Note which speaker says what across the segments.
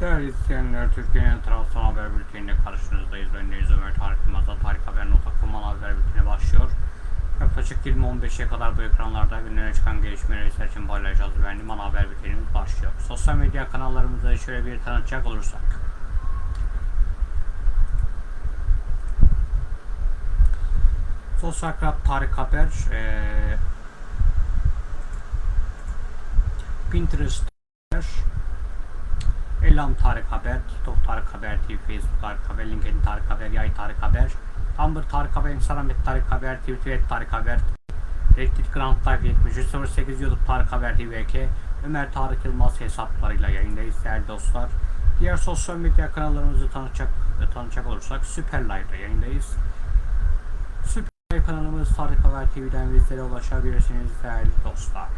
Speaker 1: Değerli izleyenler, Türkiye'nin tarafsız haber bülteniyle karşınızdayız. Ben Deniz Ömer Tarık Yılmaz'la Tarık Haber.com haber bülteni başlıyor. Yaklaşık 20-15'e kadar bu ekranlarda günlere çıkan gelişmeleri sizler için paylaşacağız. Ben Liman Haber bültenimiz başlıyor. Sosyal medya kanallarımızda şöyle bir tanıtacak olursak. Sosyal Tarık Haber, eee Pinterest Elam Tarık Haber, TikTok Tarık Haber, TV, Facebook Tarık Haber, LinkedIn Tarık Haber, Yay Tarık Haber, Tumblr Tarık Haber, Instagram et Tarık Haber, Twitter et Tarık Haber, Reddit Grand Life 7308 YouTube Tarık Haber TVK, Ömer Tarık Yılmaz hesaplarıyla yayındayız değerli dostlar. Diğer sosyal medya kanallarımızı tanıtacak, tanıtacak olursak Süper Live'da yayındayız. Süper Live kanalımız Tarık Haber TV'den bizlere ulaşabilirsiniz değerli dostlar.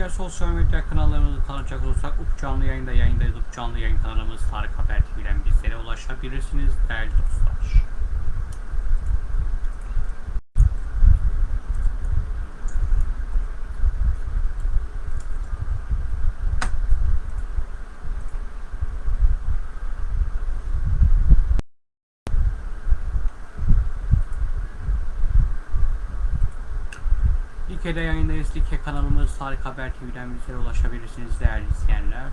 Speaker 1: Diğer sosyal medya kanallarımızı tanıtacak olursak UP canlı yayında yayındayız. UP canlı yayın kanalımız Tarık Haber TV'den bizlere ulaşabilirsiniz değerli dostlar. Like'de yayındayız. Like kanalımız Tarık Haber TV'den bizlere ulaşabilirsiniz değerli izleyenler.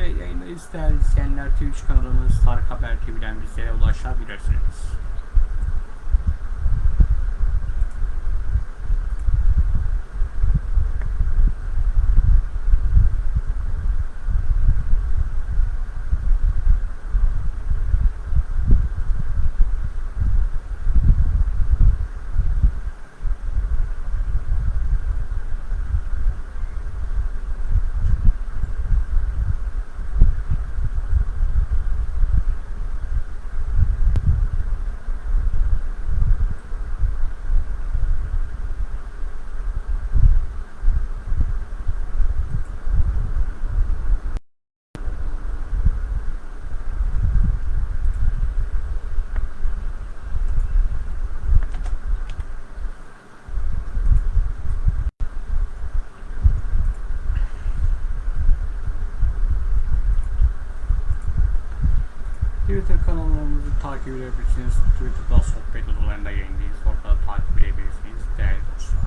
Speaker 1: Yayındayız değerli izleyenler. Twitch kanalımız Tarık Haber TV'den bizlere ulaşabilirsiniz. Twitter kanallarımızı takip edebilirsiniz. Twitter'da sohbet odalarında yayındayız. Orada da takip edebilirsiniz değerli dostlar.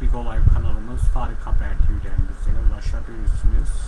Speaker 1: Big kanalımız Tarık Haber TV'den bizlere ulaşabilirsiniz.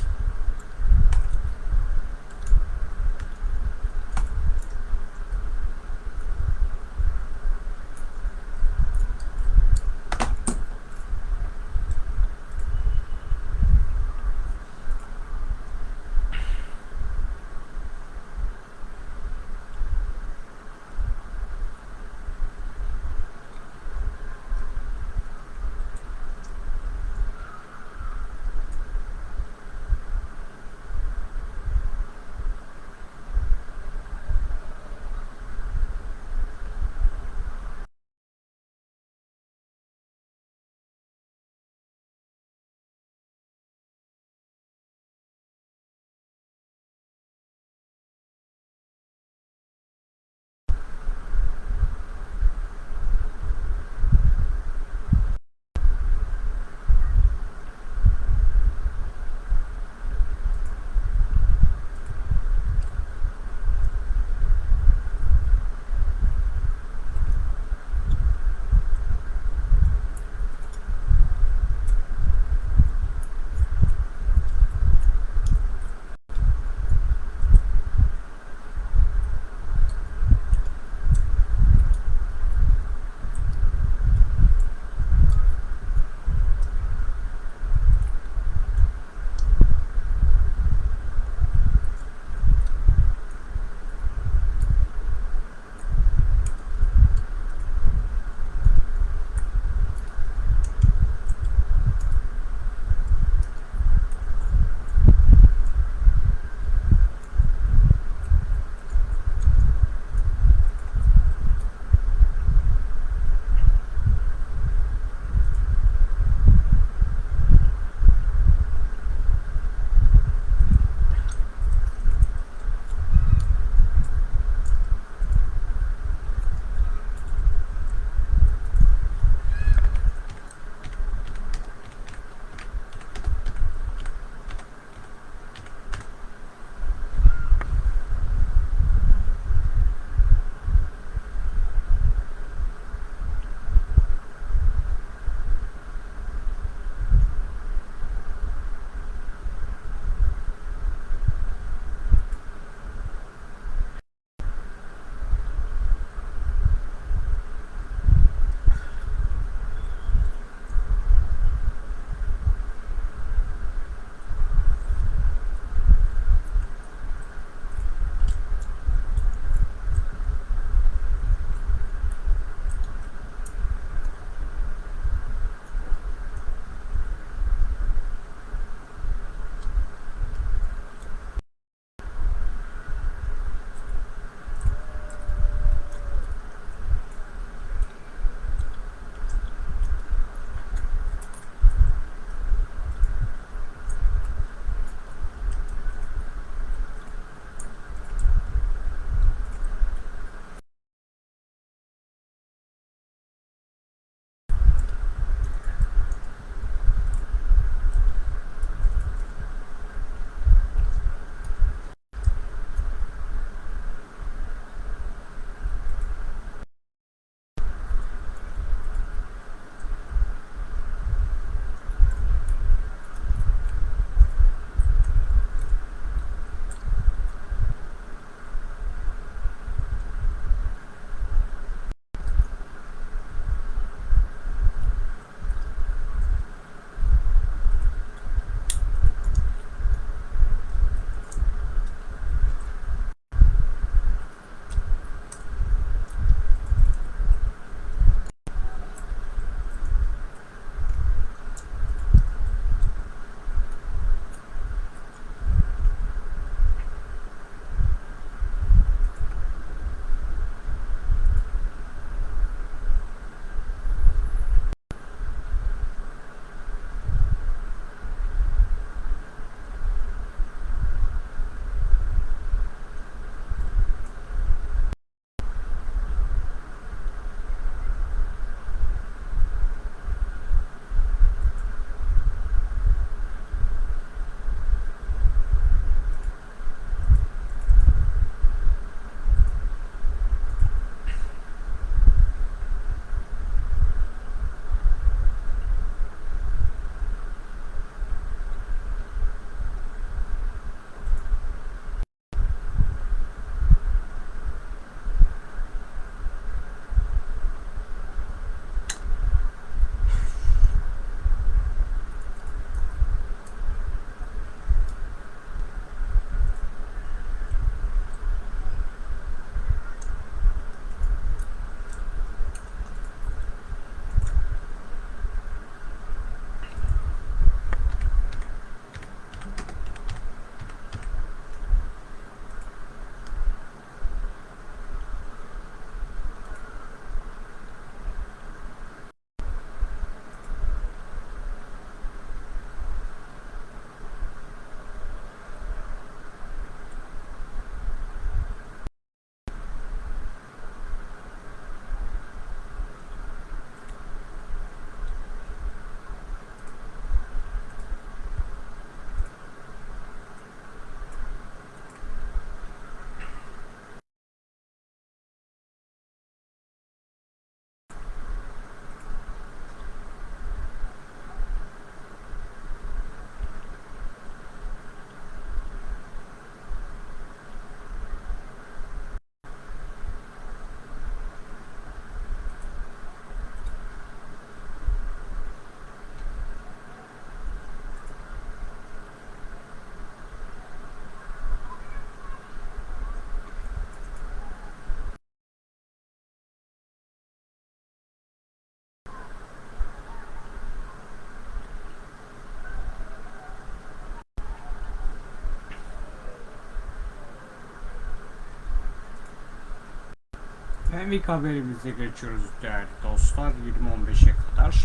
Speaker 1: Hem ilk haberimize geçiyoruz değerli dostlar 20.15'e kadar.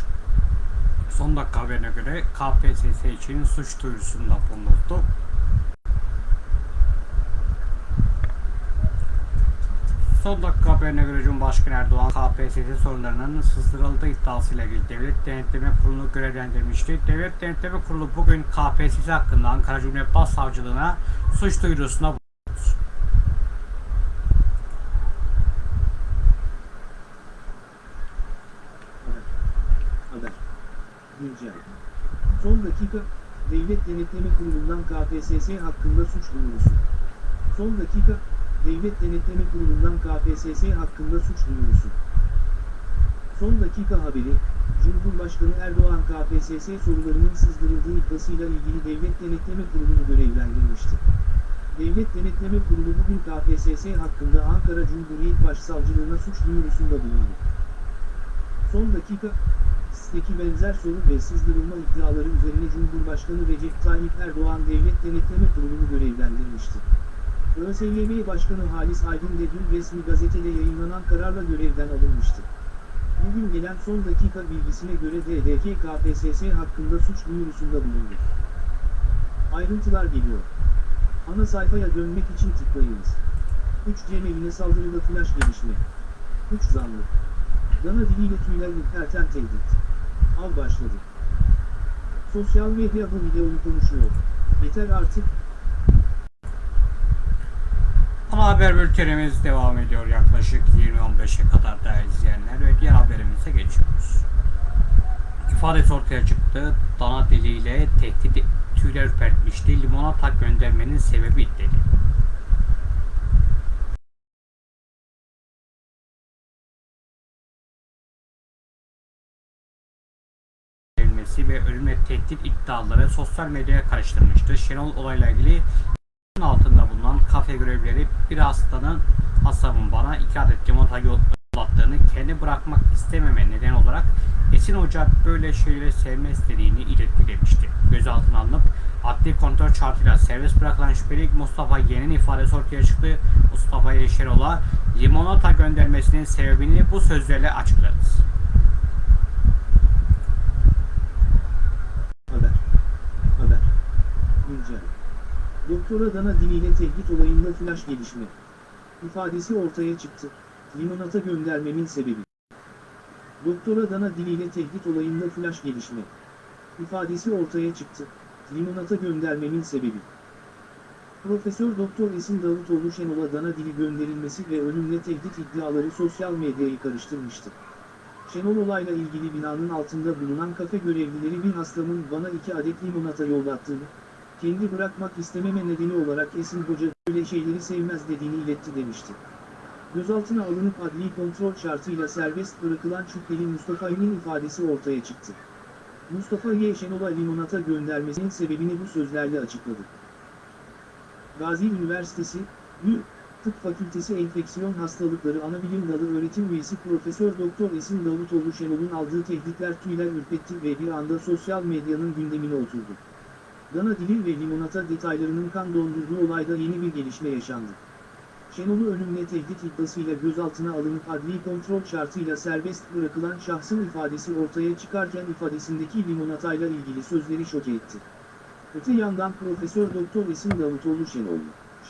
Speaker 1: Son dakika haberine göre KPSS için suç duyurusunda bulunuldu. Son dakika haberine göre Cumhurbaşkanı Erdoğan KPSS sorunlarının sızdırıldığı iddiasıyla ilgili Devlet Denetleme Kurulu'nu görevlendirmişti. Devlet Denetleme Kurulu bugün KPSS hakkında Ankara Cumhuriyet Başsavcılığına suç duyurusunda bulundu.
Speaker 2: Haber. Haber. Güncel. Son dakika, Devlet Denetleme Kurulu'ndan KPSS hakkında suç duyurusu. Son dakika, Devlet Denetleme Kurulu'ndan KPSS hakkında suç duyurusu. Son dakika haberi, Cumhurbaşkanı Erdoğan KPSS sorularının sızdırıldığı iddiasıyla ilgili Devlet Denetleme Kurulu'nu görevlendirmişti. Devlet Denetleme Kurulu bugün KPSS hakkında Ankara Cumhuriyet Başsavcılığına suç duyurusunda bulundu. Son dakika, siteki benzer soru ve sızdırılma iddiaları üzerine Cumhurbaşkanı Recep Tayyip Erdoğan Devlet Denetleme Kurulu'nu görevlendirmişti. ÖSYM Başkanı Halis Aydın de dün resmi gazetede yayınlanan kararla görevden alınmıştı. Bugün gelen son dakika bilgisine göre DDK KPSS hakkında suç duyurusunda bulundu. Ayrıntılar geliyor. Ana sayfaya dönmek için tıklayınız. 3 Cemevine saldırıda flash gelişme. 3 zanlı. Dana diliyle tüyler ürperten tehdit. Av başladı. Sosyal medya bu videoyu konuşuyor. Yeter artık,
Speaker 1: Ana haber bültenimiz devam ediyor yaklaşık 20-15'e kadar değerli izleyenler ve diğer haberimize geçiyoruz. İfadesi ortaya çıktı. Dana diliyle tehdit tüyler ürpertmişti. Limonata göndermenin sebebi dedi. Verilmesi ve ölümle tehdit iddiaları sosyal medyaya karıştırmıştı. Şenol olayla ilgili altında bulunan kafe görevlileri bir hastanın hastamın bana iki adet limonata yollattığını kendi bırakmak istememe neden olarak Esin Hoca böyle şeyleri sevme istediğini iletti demişti. Gözaltına alınıp adli kontrol şartıyla serbest bırakılan şüpheli Mustafa Y'nin ifadesi ortaya çıktı. Mustafa Y. Şenol'a limonata göndermesinin sebebini bu sözlerle açıkladı.
Speaker 2: Haber. Haber. Güncel. Doktora Dana diliyle tehdit olayında flash gelişme. İfadesi ortaya çıktı. Limonata göndermemin sebebi. Doktora Dana diliyle tehdit olayında flash gelişme. İfadesi ortaya çıktı. Limonata göndermemin sebebi. Profesör Doktor Esin Davutoğlu Şenol'a Dana dili gönderilmesi ve ölümle tehdit iddiaları sosyal medyayı karıştırmıştı. Şenol olayla ilgili binanın altında bulunan kafe görevlileri bir hastamın bana iki adet limonata yollattığını, kendi bırakmak istememe nedeni olarak Esin Hoca böyle şeyleri sevmez dediğini iletti demişti. Gözaltına alınıp adli kontrol şartıyla serbest bırakılan şüpheli Mustafa Y'nin ifadesi ortaya çıktı. Mustafa Y. Şenol'a limonata göndermesinin sebebini bu sözlerle açıkladı. Gazi Üniversitesi, Ü, Tıp Fakültesi Enfeksiyon Hastalıkları Anabilim Dalı Öğretim Üyesi Profesör Doktor Esin Davutoğlu Şenol'un aldığı tehditler tüyler ürpetti ve bir anda sosyal medyanın gündemine oturdu. Dana dili ve limonata detaylarının kan dondurduğu olayda yeni bir gelişme yaşandı. Şenol'u ölümle tehdit iddiasıyla gözaltına alınıp adli kontrol şartıyla serbest bırakılan şahsın ifadesi ortaya çıkarken ifadesindeki limonatayla ilgili sözleri şoke etti. Öte yandan Profesör Doktor Esin Davutoğlu Şenol,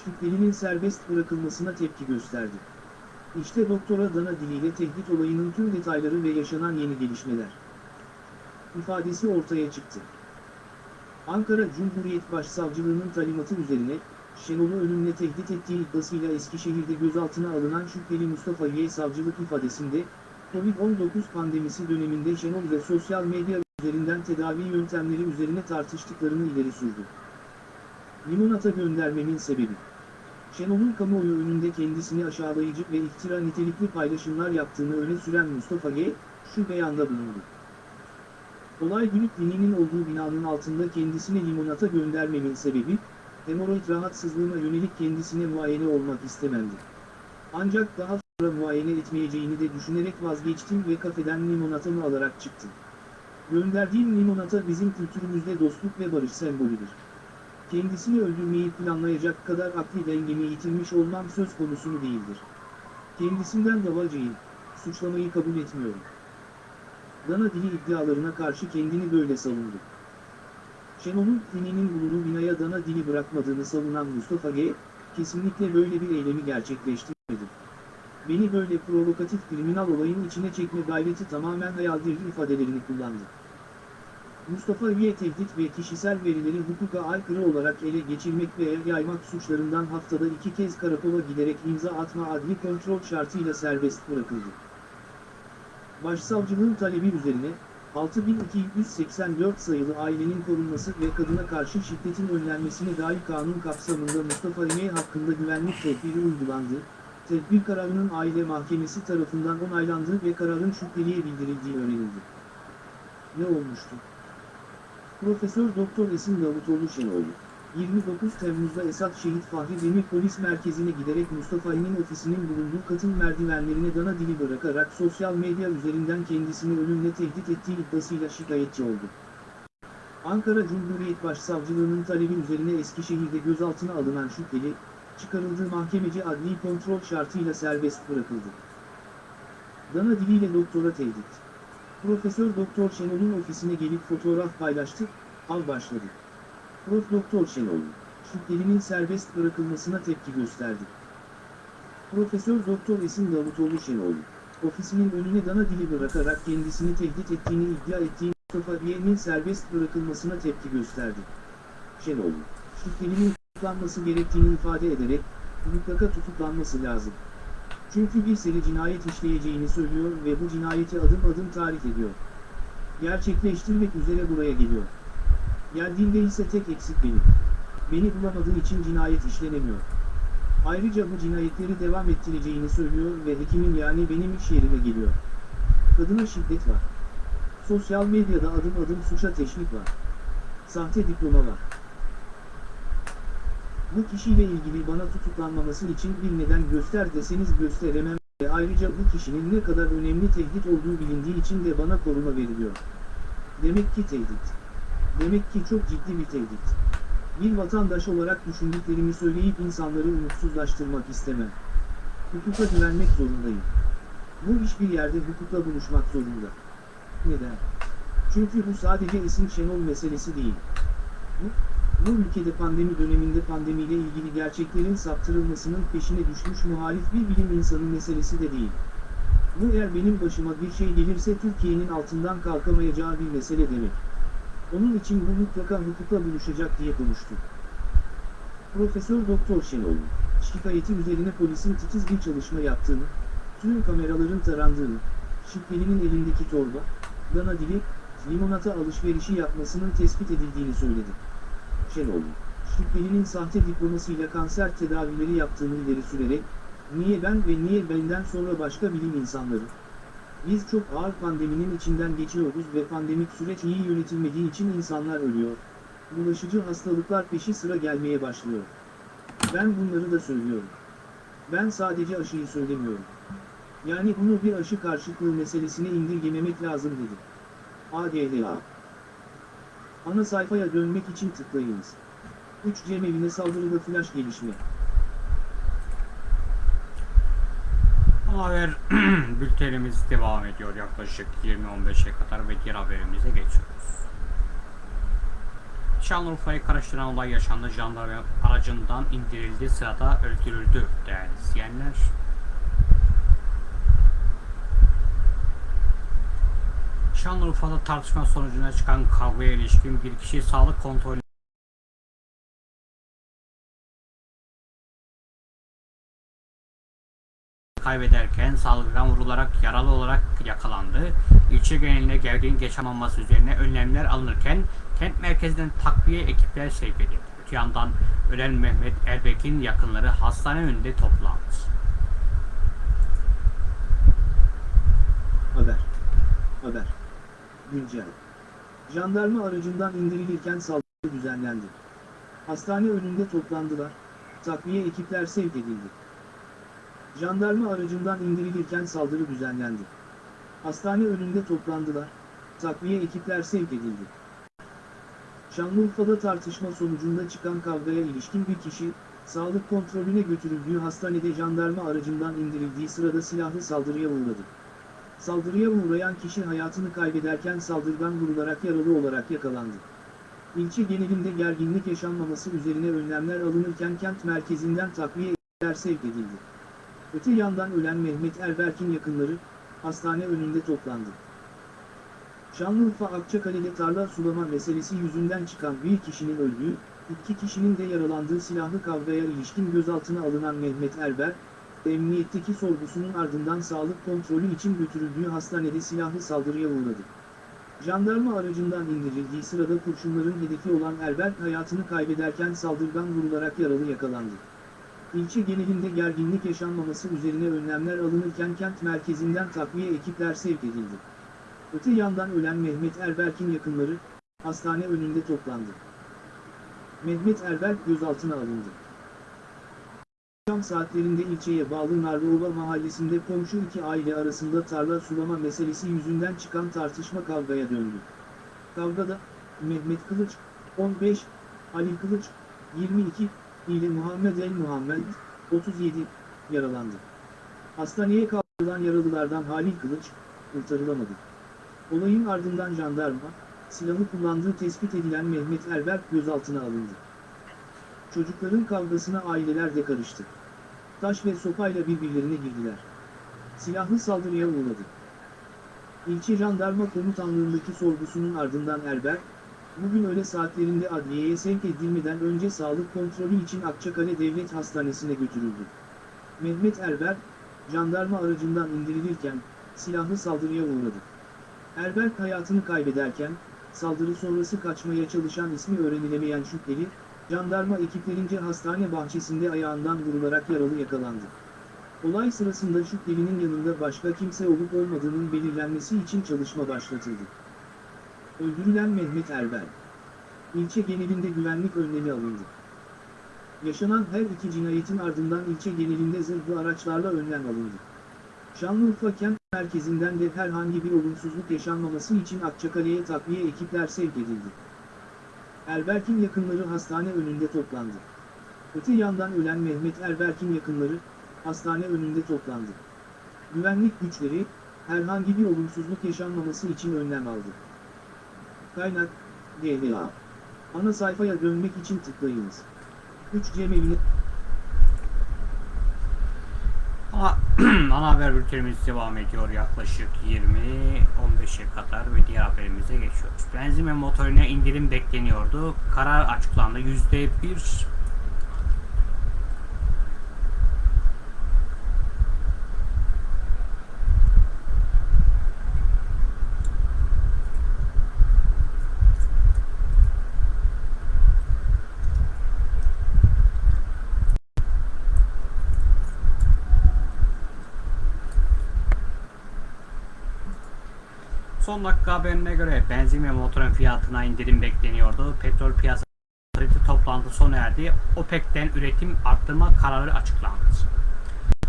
Speaker 2: şüphelinin serbest bırakılmasına tepki gösterdi. İşte doktora Dana diliyle tehdit olayının tüm detayları ve yaşanan yeni gelişmeler. İfadesi ortaya çıktı. Ankara Cumhuriyet Başsavcılığının talimatı üzerine, Şenol'u ölümle tehdit ettiği iddiasıyla Eskişehir'de gözaltına alınan şüpheli Mustafa Y. savcılık ifadesinde, Covid-19 pandemisi döneminde Şenol ve sosyal medya üzerinden tedavi yöntemleri üzerine tartıştıklarını ileri sürdü. Limonata göndermemin sebebi. Şenol'un kamuoyu önünde kendisini aşağılayıcı ve iftira nitelikli paylaşımlar yaptığını öne süren Mustafa G. şu beyanda bulundu. Olay günü kliniğinin olduğu binanın altında kendisine limonata göndermemin sebebi, hemoroid rahatsızlığına yönelik kendisine muayene olmak istememdi. Ancak daha sonra muayene etmeyeceğini de düşünerek vazgeçtim ve kafeden limonatamı alarak çıktım. Gönderdiğim limonata bizim kültürümüzde dostluk ve barış sembolüdür. Kendisini öldürmeyi planlayacak kadar akli dengemi yitirmiş olmam söz konusu değildir. Kendisinden davacıyım, suçlamayı kabul etmiyorum. Dana dili iddialarına karşı kendini böyle savundu. Şenol'un kliniğinin bulunduğu binaya dana dili bırakmadığını savunan Mustafa G, kesinlikle böyle bir eylemi gerçekleştirmedi. Beni böyle provokatif kriminal olayın içine çekme gayreti tamamen hayaldir ifadelerini kullandı. Mustafa Üye tehdit ve kişisel verileri hukuka aykırı olarak ele geçirmek veya yaymak suçlarından haftada iki kez karakola giderek imza atma adli kontrol şartıyla serbest bırakıldı. Başsavcılığın talebi üzerine, 6284 sayılı ailenin korunması ve kadına karşı şiddetin önlenmesine dair kanun kapsamında Mustafa Üye hakkında güvenlik tedbiri uygulandı, tedbir kararının aile mahkemesi tarafından onaylandığı ve kararın şüpheliye bildirildiği öğrenildi. Ne olmuştu? Profesör Doktor Esin Davutoğlu Şenoğlu, 29 Temmuz'da Esat Şehit Fahri Demir Polis Merkezi'ne giderek Mustafa İmin ofisinin bulunduğu katın merdivenlerine dana dili bırakarak sosyal medya üzerinden kendisini ölümle tehdit ettiği iddiasıyla şikayetçi oldu. Ankara Cumhuriyet Başsavcılığının talebi üzerine Eskişehir'de gözaltına alınan şüpheli, çıkarıldığı mahkemeci adli kontrol şartıyla serbest bırakıldı. Dana diliyle doktora tehdit. Profesör Doktor Şenol'un ofisine gelip fotoğraf paylaştı, al başladı. Prof. Doktor Şenol, şüphelinin serbest bırakılmasına tepki gösterdi. Profesör Doktor Esin Davutoğlu Şenol, ofisinin önüne dana dili bırakarak kendisini tehdit ettiğini iddia ettiği Mustafa Biye'nin serbest bırakılmasına tepki gösterdi. Şenol, şüphelinin tutuklanması gerektiğini ifade ederek, mutlaka tutuklanması lazım. Çünkü bir seri cinayet işleyeceğini söylüyor ve bu cinayeti adım adım tarif ediyor. Gerçekleştirmek üzere buraya geliyor. Geldiğinde ise tek eksik benim. Beni bulamadığı için cinayet işlenemiyor. Ayrıca bu cinayetleri devam ettireceğini söylüyor ve hekimin yani benim iş yerime geliyor. Kadına şiddet var. Sosyal medyada adım adım suça teşvik var. Sahte diploma var. Bu kişiyle ilgili bana tutuklanmaması için bir neden göster deseniz gösteremem ve ayrıca bu kişinin ne kadar önemli tehdit olduğu bilindiği için de bana koruma veriliyor. Demek ki tehdit. Demek ki çok ciddi bir tehdit. Bir vatandaş olarak düşündüklerimi söyleyip insanları umutsuzlaştırmak istemem. Hukuka güvenmek zorundayım. Bu iş bir yerde hukukla buluşmak zorunda. Neden? Çünkü bu sadece isim Şenol meselesi değil. Bu, bu ülkede pandemi döneminde pandemiyle ilgili gerçeklerin saptırılmasının peşine düşmüş muhalif bir bilim insanı meselesi de değil. Bu eğer benim başıma bir şey gelirse Türkiye'nin altından kalkamayacağı bir mesele demek. Onun için bu mutlaka hukukla buluşacak diye konuştu. Profesör Doktor Şenoğlu, şikayeti üzerine polisin titiz bir çalışma yaptığını, tüm kameraların tarandığını, şüphelinin elindeki torba, dana dili, limonata alışverişi yapmasının tespit edildiğini söyledi. Şenoğlu, şüphelinin sahte diplomasıyla kanser tedavileri yaptığını ileri sürerek, niye ben ve niye benden sonra başka bilim insanları? Biz çok ağır pandeminin içinden geçiyoruz ve pandemik süreç iyi yönetilmediği için insanlar ölüyor. Bulaşıcı hastalıklar peşi sıra gelmeye başlıyor. Ben bunları da söylüyorum. Ben sadece aşıyı söylemiyorum. Yani bunu bir aşı karşıtlığı meselesine indirgememek lazım dedi. ADHA Ana sayfaya dönmek için tıklayınız. 3 cemevine saldırıda flash gelişme.
Speaker 1: Haber bültenimiz devam ediyor yaklaşık 20-15'e kadar ve diğer haberimize geçiyoruz. Şanlıurfa'yı karıştıran olay yaşandı. Jandarma aracından indirildi. Sırada öldürüldü değerli izleyenler. Şanlıurfa'da tartışma sonucunda çıkan kavgaya ilişkin bir kişi sağlık kontrolü kaybederken saldırıdan vurularak yaralı olarak yakalandı. İlçe genelinde gergin geçememesi üzerine önlemler alınırken kent merkezinden takviye ekipler sevk edildi. Öte yandan ölen Mehmet Erbek'in yakınları hastane önünde toplandı.
Speaker 2: Haber. Haber. Güncel. Jandarma aracından indirilirken saldırı düzenlendi. Hastane önünde toplandılar. Takviye ekipler sevk edildi. Jandarma aracından indirilirken saldırı düzenlendi. Hastane önünde toplandılar. Takviye ekipler sevk edildi. Şanlıurfa'da tartışma sonucunda çıkan kavgaya ilişkin bir kişi, sağlık kontrolüne götürüldüğü hastanede jandarma aracından indirildiği sırada silahlı saldırıya uğradı. Saldırıya uğrayan kişi hayatını kaybederken saldırgan vurularak yaralı olarak yakalandı. İlçe genelinde gerginlik yaşanmaması üzerine önlemler alınırken kent merkezinden takviye ekipler sevk edildi. Öte yandan ölen Mehmet Erberk'in yakınları, hastane önünde toplandı. Şanlıurfa Akçakale'de tarla sulama meselesi yüzünden çıkan bir kişinin öldüğü, iki kişinin de yaralandığı silahlı kavgaya ilişkin gözaltına alınan Mehmet Erber, emniyetteki sorgusunun ardından sağlık kontrolü için götürüldüğü hastanede silahlı saldırıya uğradı. Jandarma aracından indirildiği sırada kurşunların hedefi olan Erberk hayatını kaybederken saldırgan vurularak yaralı yakalandı. İlçe genelinde gerginlik yaşanmaması üzerine önlemler alınırken kent merkezinden takviye ekipler sevk edildi. Öte yandan ölen Mehmet Erberk'in yakınları, hastane önünde toplandı. Mehmet Erberk gözaltına alındı. Akşam saatlerinde ilçeye bağlı Narlıova mahallesinde komşu iki aile arasında tarla sulama meselesi yüzünden çıkan tartışma kavgaya döndü. Kavgada, Mehmet Kılıç, 15, Ali Kılıç, 22, ile Muhammed El Muhammed, 37, yaralandı. Hastaneye kaldırılan yaralılardan Halil Kılıç, kurtarılamadı. Olayın ardından jandarma, silahı kullandığı tespit edilen Mehmet Erberk gözaltına alındı. Çocukların kavgasına aileler de karıştı. Taş ve sopayla birbirlerine girdiler. Silahlı saldırıya uğradı. İlçe Jandarma Komutanlığındaki sorgusunun ardından Erberk, bugün öğle saatlerinde adliyeye sevk edilmeden önce sağlık kontrolü için Akçakale Devlet Hastanesi'ne götürüldü. Mehmet Erberk, jandarma aracından indirilirken, silahlı saldırıya uğradı. Erberk hayatını kaybederken, saldırı sonrası kaçmaya çalışan ismi öğrenilemeyen şüpheli, jandarma ekiplerince hastane bahçesinde ayağından vurularak yaralı yakalandı. Olay sırasında şüphelinin yanında başka kimse olup olmadığının belirlenmesi için çalışma başlatıldı. Öldürülen Mehmet Erberk. İlçe genelinde güvenlik önlemi alındı. Yaşanan her iki cinayetin ardından ilçe genelinde zırhlı araçlarla önlem alındı. Şanlıurfa kent merkezinden de herhangi bir olumsuzluk yaşanmaması için Akçakale'ye takviye ekipler sevk edildi. Erberk'in yakınları hastane önünde toplandı. Öte yandan ölen Mehmet Erberk'in yakınları, hastane önünde toplandı. Güvenlik güçleri, herhangi bir olumsuzluk yaşanmaması için önlem aldı. Kaynak, DNA. Ana sayfaya dönmek için tıklayınız. 3 cemevine...
Speaker 1: Ana, ana haber bültenimiz devam ediyor yaklaşık 20-15'e kadar ve diğer haberimize geçiyoruz. Benzin ve motorine indirim bekleniyordu. Karar açıklandı. %1 Son dakika haberine göre benzin ve motorun fiyatına indirim bekleniyordu. Petrol piyasası toplantı sona erdi. OPEC'ten üretim arttırma kararı açıklandı.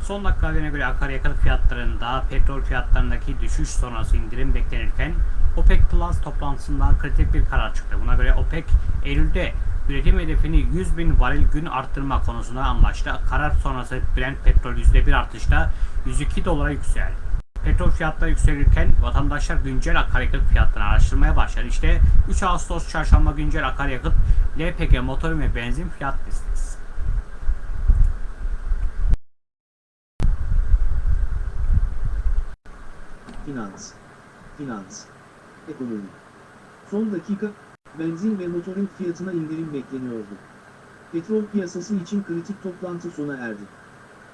Speaker 1: Son dakika haberine göre akaryakıt fiyatlarında petrol fiyatlarındaki düşüş sonrası indirim beklenirken OPEC Plus toplantısından kritik bir karar çıktı. Buna göre OPEC Eylül'de üretim hedefini 100 bin varil gün arttırma konusunda anlaştı. Karar sonrası Brent petrol %1 artışla 102 dolara yükseldi. Petrol fiyatları yükselirken vatandaşlar güncel akaryakıt fiyatlarını araştırmaya başladı. İşte 3 Ağustos çarşamba güncel akaryakıt LPG motor ve benzin fiyat listesi.
Speaker 2: Finans. Finans. Ekonomi. Son dakika, benzin ve motorun fiyatına indirim bekleniyordu. Petrol piyasası için kritik toplantı sona erdi.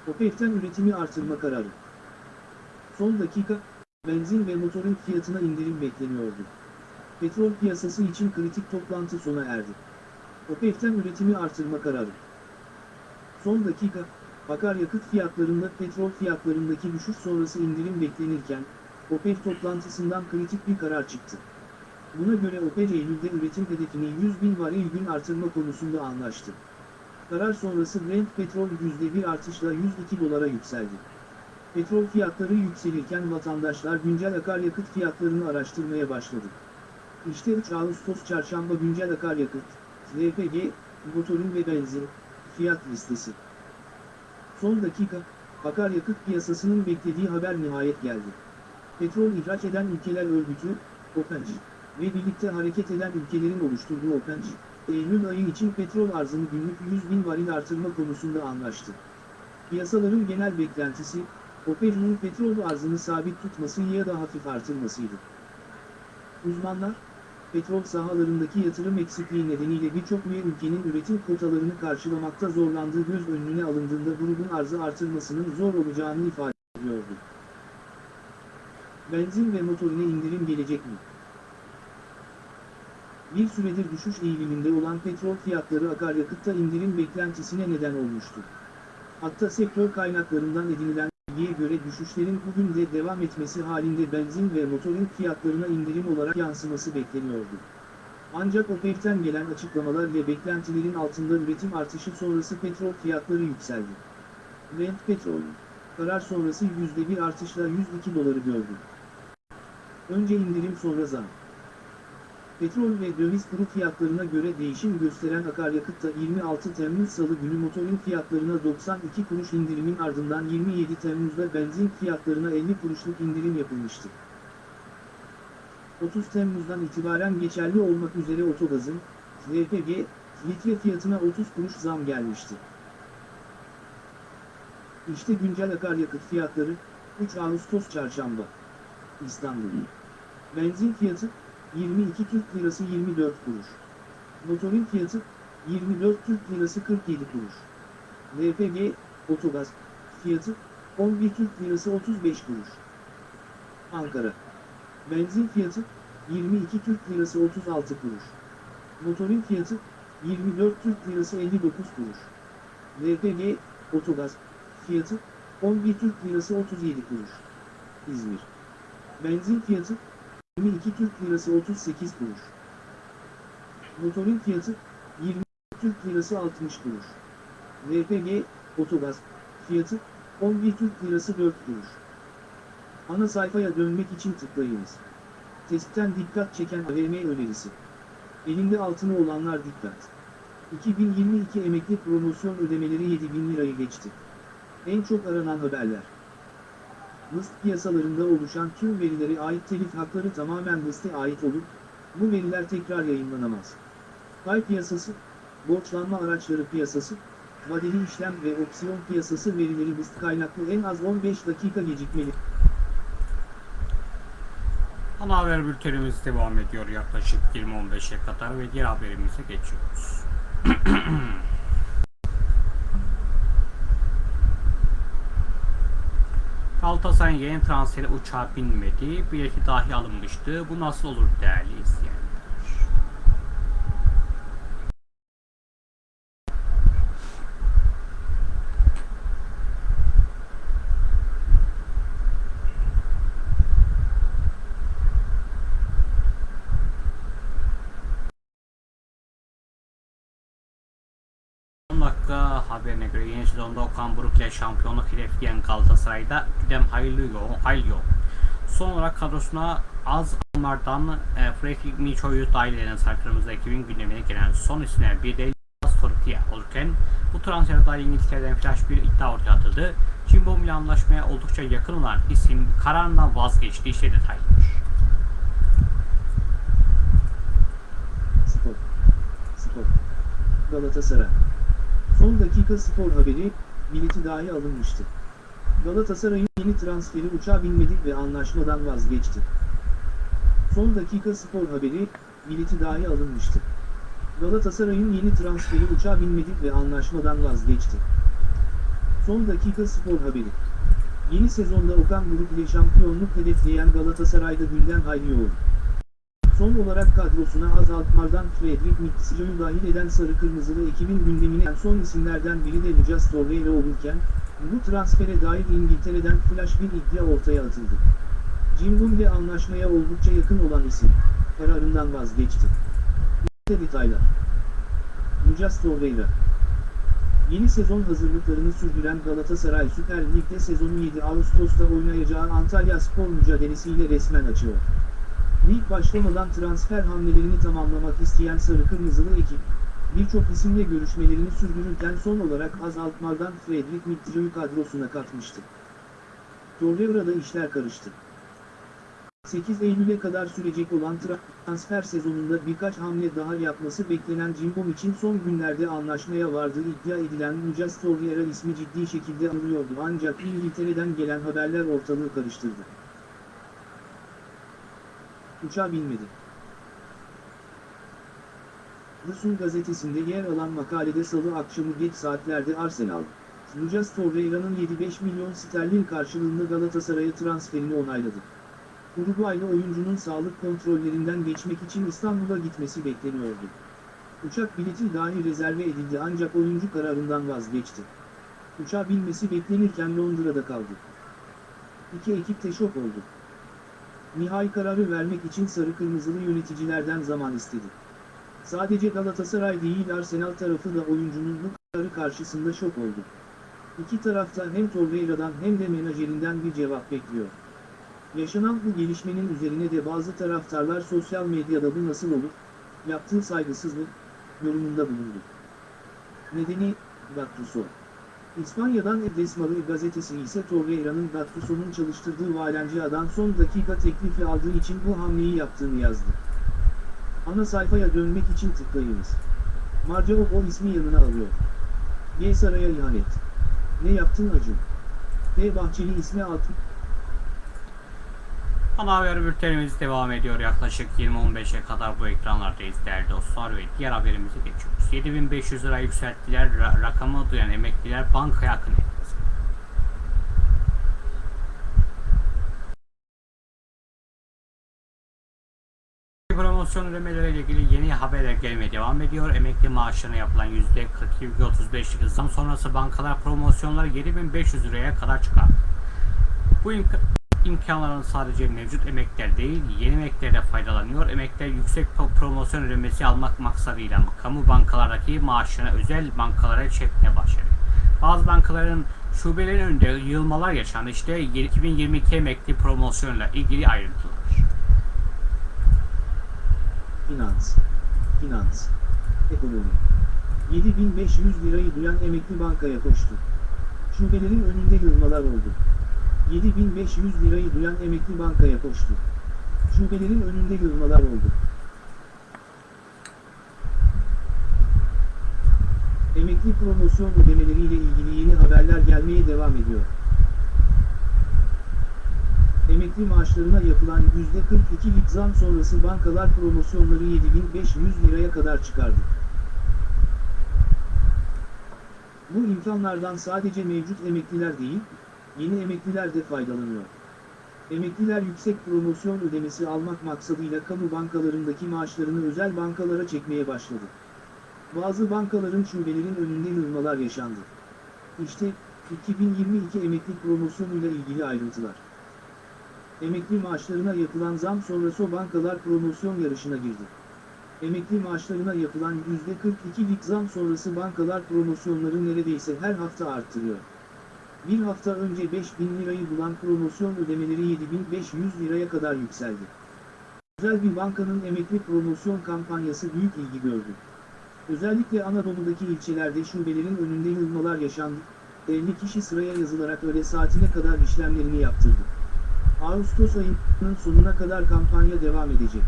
Speaker 2: OPEC'ten üretimi artırma kararı. Son dakika, benzin ve motorun fiyatına indirim bekleniyordu. Petrol piyasası için kritik toplantı sona erdi. OPEC'ten üretimi artırma kararı. Son dakika, akaryakıt fiyatlarında petrol fiyatlarındaki düşüş sonrası indirim beklenirken, OPEC toplantısından kritik bir karar çıktı. Buna göre OPEC Eylül'de üretim hedefini 100 bin varil gün artırma konusunda anlaştı. Karar sonrası Brent petrol %1 artışla 102 dolara yükseldi. Petrol fiyatları yükselirken vatandaşlar güncel akaryakıt fiyatlarını araştırmaya başladı. İşte 3 Ağustos çarşamba güncel akaryakıt, LPG, motorun ve benzin fiyat listesi. Son dakika, akaryakıt piyasasının beklediği haber nihayet geldi. Petrol ihraç eden ülkeler örgütü, OPEC ve birlikte hareket eden ülkelerin oluşturduğu OPEC, Eylül ayı için petrol arzını günlük 100 bin varil artırma konusunda anlaştı. Piyasaların genel beklentisi, OPEC'in petrol arzını sabit tutması ya da hafif artırmasıydı. Uzmanlar, petrol sahalarındaki yatırım eksikliği nedeniyle birçok üye ülkenin üretim kotalarını karşılamakta zorlandığı göz önüne alındığında grubun arzı artırmasının zor olacağını ifade ediyordu. Benzin ve motorine indirim gelecek mi? Bir süredir düşüş eğiliminde olan petrol fiyatları akaryakıtta indirim beklentisine neden olmuştu. Hatta sektör kaynaklarından edinilen bilgiye göre düşüşlerin bugün de devam etmesi halinde benzin ve motorin fiyatlarına indirim olarak yansıması bekleniyordu. Ancak OPEC'ten gelen açıklamalar ve beklentilerin altında üretim artışı sonrası petrol fiyatları yükseldi. Brent petrol, karar sonrası %1 artışla 102 doları gördü. Önce indirim sonra zam. Petrol ve döviz kuru fiyatlarına göre değişim gösteren akaryakıtta 26 Temmuz Salı günü motorin fiyatlarına 92 kuruş indirimin ardından 27 Temmuz'da benzin fiyatlarına 50 kuruşluk indirim yapılmıştı. 30 Temmuz'dan itibaren geçerli olmak üzere otogazın, LPG, litre fiyatına 30 kuruş zam gelmişti. İşte güncel akaryakıt fiyatları, 3 Ağustos Çarşamba. İstanbul. Benzin fiyatı, 22 Türk Lirası 24 kuruş. Motorin fiyatı 24 Türk Lirası 47 kuruş. LPG, otogaz, fiyatı 11 Türk Lirası 35 kuruş. Ankara. Benzin fiyatı 22 Türk Lirası 36 kuruş. Motorin fiyatı 24 Türk Lirası 59 kuruş. LPG, otogaz, fiyatı 11 Türk Lirası 37 kuruş. İzmir. Benzin fiyatı 22 Türk Lirası 38 kuruş. Motorin fiyatı 20 Türk Lirası 60 kuruş. LPG, otogaz, fiyatı 11 Türk Lirası 4 kuruş. Ana sayfaya dönmek için tıklayınız. Testten dikkat çeken AVM önerisi. Elinde altını olanlar dikkat. 2022 emekli promosyon ödemeleri 7000 lirayı geçti. En çok aranan haberler. Hıst piyasalarında oluşan tüm verilere ait telif hakları tamamen Hıst'e ait olup, bu veriler tekrar yayınlanamaz. Pay piyasası, borçlanma araçları piyasası, vadeli işlem ve opsiyon piyasası verileri Hıst kaynaklı en az 15 dakika gecikmeli.
Speaker 1: Ana haber bültenimiz devam ediyor yaklaşık 20-15'e kadar ve diğer haberimize geçiyoruz. Galatasaray'ın yeni transferi uçağa binmedi. Bileti dahi alınmıştı. Bu nasıl olur değerli izleyenler? Son dakika haberine göre yeni sezonda Okan Buruk ile şampiyonluk hedefleyen Galatasaray'da güdem hayırlı yol. Son olarak kadrosuna az anlardan e, Fredrik Micho'yu dahil eden Sarı Kırmızı ekibin gündemine gelen son isimler bir de Torreira olurken bu transfere dair İngiltere'den flash bir iddia ortaya atıldı. Cimbom ile anlaşmaya oldukça yakın olan isim kararından vazgeçti. İşte detaylar.
Speaker 2: Spor. Spor. Galatasaray. Son dakika spor haberi, bileti dahi alınmıştı. Galatasaray'ın yeni transferi uçağa binmedik ve anlaşmadan vazgeçti. Son dakika spor haberi, bileti dahi alınmıştı. Galatasaray'ın yeni transferi uçağa binmedik ve anlaşmadan vazgeçti. Son dakika spor haberi. Yeni sezonda Okan Buruk ile şampiyonluk hedefleyen Galatasaray'da günden hayli yoğun. Son olarak kadrosuna azaltmadan Fredrik Mitsicio'yu dahil eden sarı kırmızılı ekibin gündemine en son isimlerden biri de Lucas Torreira olurken, bu transfere dair İngiltere'den flash bir iddia ortaya atıldı. Cimbom ile anlaşmaya oldukça yakın olan isim, kararından vazgeçti. İşte detaylar. Lucas Torreira Yeni sezon hazırlıklarını sürdüren Galatasaray Süper Lig'de sezonu 7 Ağustos'ta oynayacağı Antalya Spor mücadelesiyle resmen açıyor. Lig başlamadan transfer hamlelerini tamamlamak isteyen Sarı Kırmızılı ekip, Birçok isimle görüşmelerini sürdürürken son olarak azaltmadan Fredrik Mitchell'ı kadrosuna katmıştı. Torreira'da işler karıştı. 8 Eylül'e kadar sürecek olan transfer sezonunda birkaç hamle daha yapması beklenen Cimbom için son günlerde anlaşmaya vardığı iddia edilen Lucas Torreira ismi ciddi şekilde anılıyordu ancak İngiltere'den gelen haberler ortalığı karıştırdı. Uçağa binmedi. The Sun gazetesinde yer alan makalede salı akşamı geç saatlerde Arsenal, Lucas Torreira'nın 7-5 milyon sterlin karşılığında Galatasaray'a transferini onayladı. Uruguaylı oyuncunun sağlık kontrollerinden geçmek için İstanbul'a gitmesi bekleniyordu. Uçak bileti dahi rezerve edildi ancak oyuncu kararından vazgeçti. Uçağa binmesi beklenirken Londra'da kaldı. İki ekip de oldu. Nihai kararı vermek için sarı kırmızılı yöneticilerden zaman istedi. Sadece Galatasaray değil Arsenal tarafı da oyuncunun bu kararı karşısında şok oldu. İki tarafta hem Torreira'dan hem de menajerinden bir cevap bekliyor. Yaşanan bu gelişmenin üzerine de bazı taraftarlar sosyal medyada bu nasıl olur, yaptığı saygısızlık, yorumunda bulundu. Nedeni, Gattuso. İspanya'dan Edesmalı gazetesi ise Torreira'nın Gattuso'nun çalıştırdığı Valencia'dan son dakika teklifi aldığı için bu hamleyi yaptığını yazdı. Ana sayfaya dönmek için tıklayınız. Marcao o ismi yanına alıyor. G. Saray'a ihanet. Ne yaptın Acun? F. Bahçeli ismi altı.
Speaker 1: Ana haber bültenimiz devam ediyor. Yaklaşık 20-15'e kadar bu ekranlardayız değerli dostlar ve diğer haberimize geçiyoruz. 7500 lira yükselttiler. Ra- rakamı duyan emekliler bankaya akın etti. Promosyon ödemeleriyle ilgili yeni haberler gelmeye devam ediyor. Emekli maaşlarına yapılan %42,35'lik zam sonrası bankalar promosyonları 7500 liraya kadar çıkardı. Bu imka- imkanların sadece mevcut emekler değil, yeni emekler de faydalanıyor. Emekler yüksek pro- promosyon ödemesi almak maksadıyla kamu bankalardaki maaşlarını özel bankalara çekmeye başladı. Bazı bankaların şubelerinin önünde yığılmalar yaşandı. İşte 2022 emekli promosyonla ilgili ayrıntılar.
Speaker 2: Finans. Finans. Ekonomi. 7500 lirayı duyan emekli bankaya koştu. Şubelerin önünde yığılmalar oldu. 7500 lirayı duyan emekli bankaya koştu. Şubelerin önünde yığılmalar oldu. Emekli promosyon ödemeleriyle ilgili yeni haberler gelmeye devam ediyor. Emekli maaşlarına yapılan %42'lik zam sonrası bankalar promosyonları 7500 liraya kadar çıkardı. Bu imkanlardan sadece mevcut emekliler değil, yeni emekliler de faydalanıyor. Emekliler yüksek promosyon ödemesi almak maksadıyla kamu bankalarındaki maaşlarını özel bankalara çekmeye başladı. Bazı bankaların şubelerin önünde yığılmalar yaşandı. İşte 2022 emekli promosyonuyla ilgili ayrıntılar. Emekli maaşlarına yapılan zam sonrası bankalar promosyon yarışına girdi. Emekli maaşlarına yapılan %42'lik zam sonrası bankalar promosyonları neredeyse her hafta arttırıyor. Bir hafta önce 5000 lirayı bulan promosyon ödemeleri 7500 liraya kadar yükseldi. Özel bir bankanın emekli promosyon kampanyası büyük ilgi gördü. Özellikle Anadolu'daki ilçelerde şubelerin önünde yığılmalar yaşandı. 50 kişi sıraya yazılarak öğle saatine kadar işlemlerini yaptırdı. Ağustos ayının sonuna kadar kampanya devam edecek.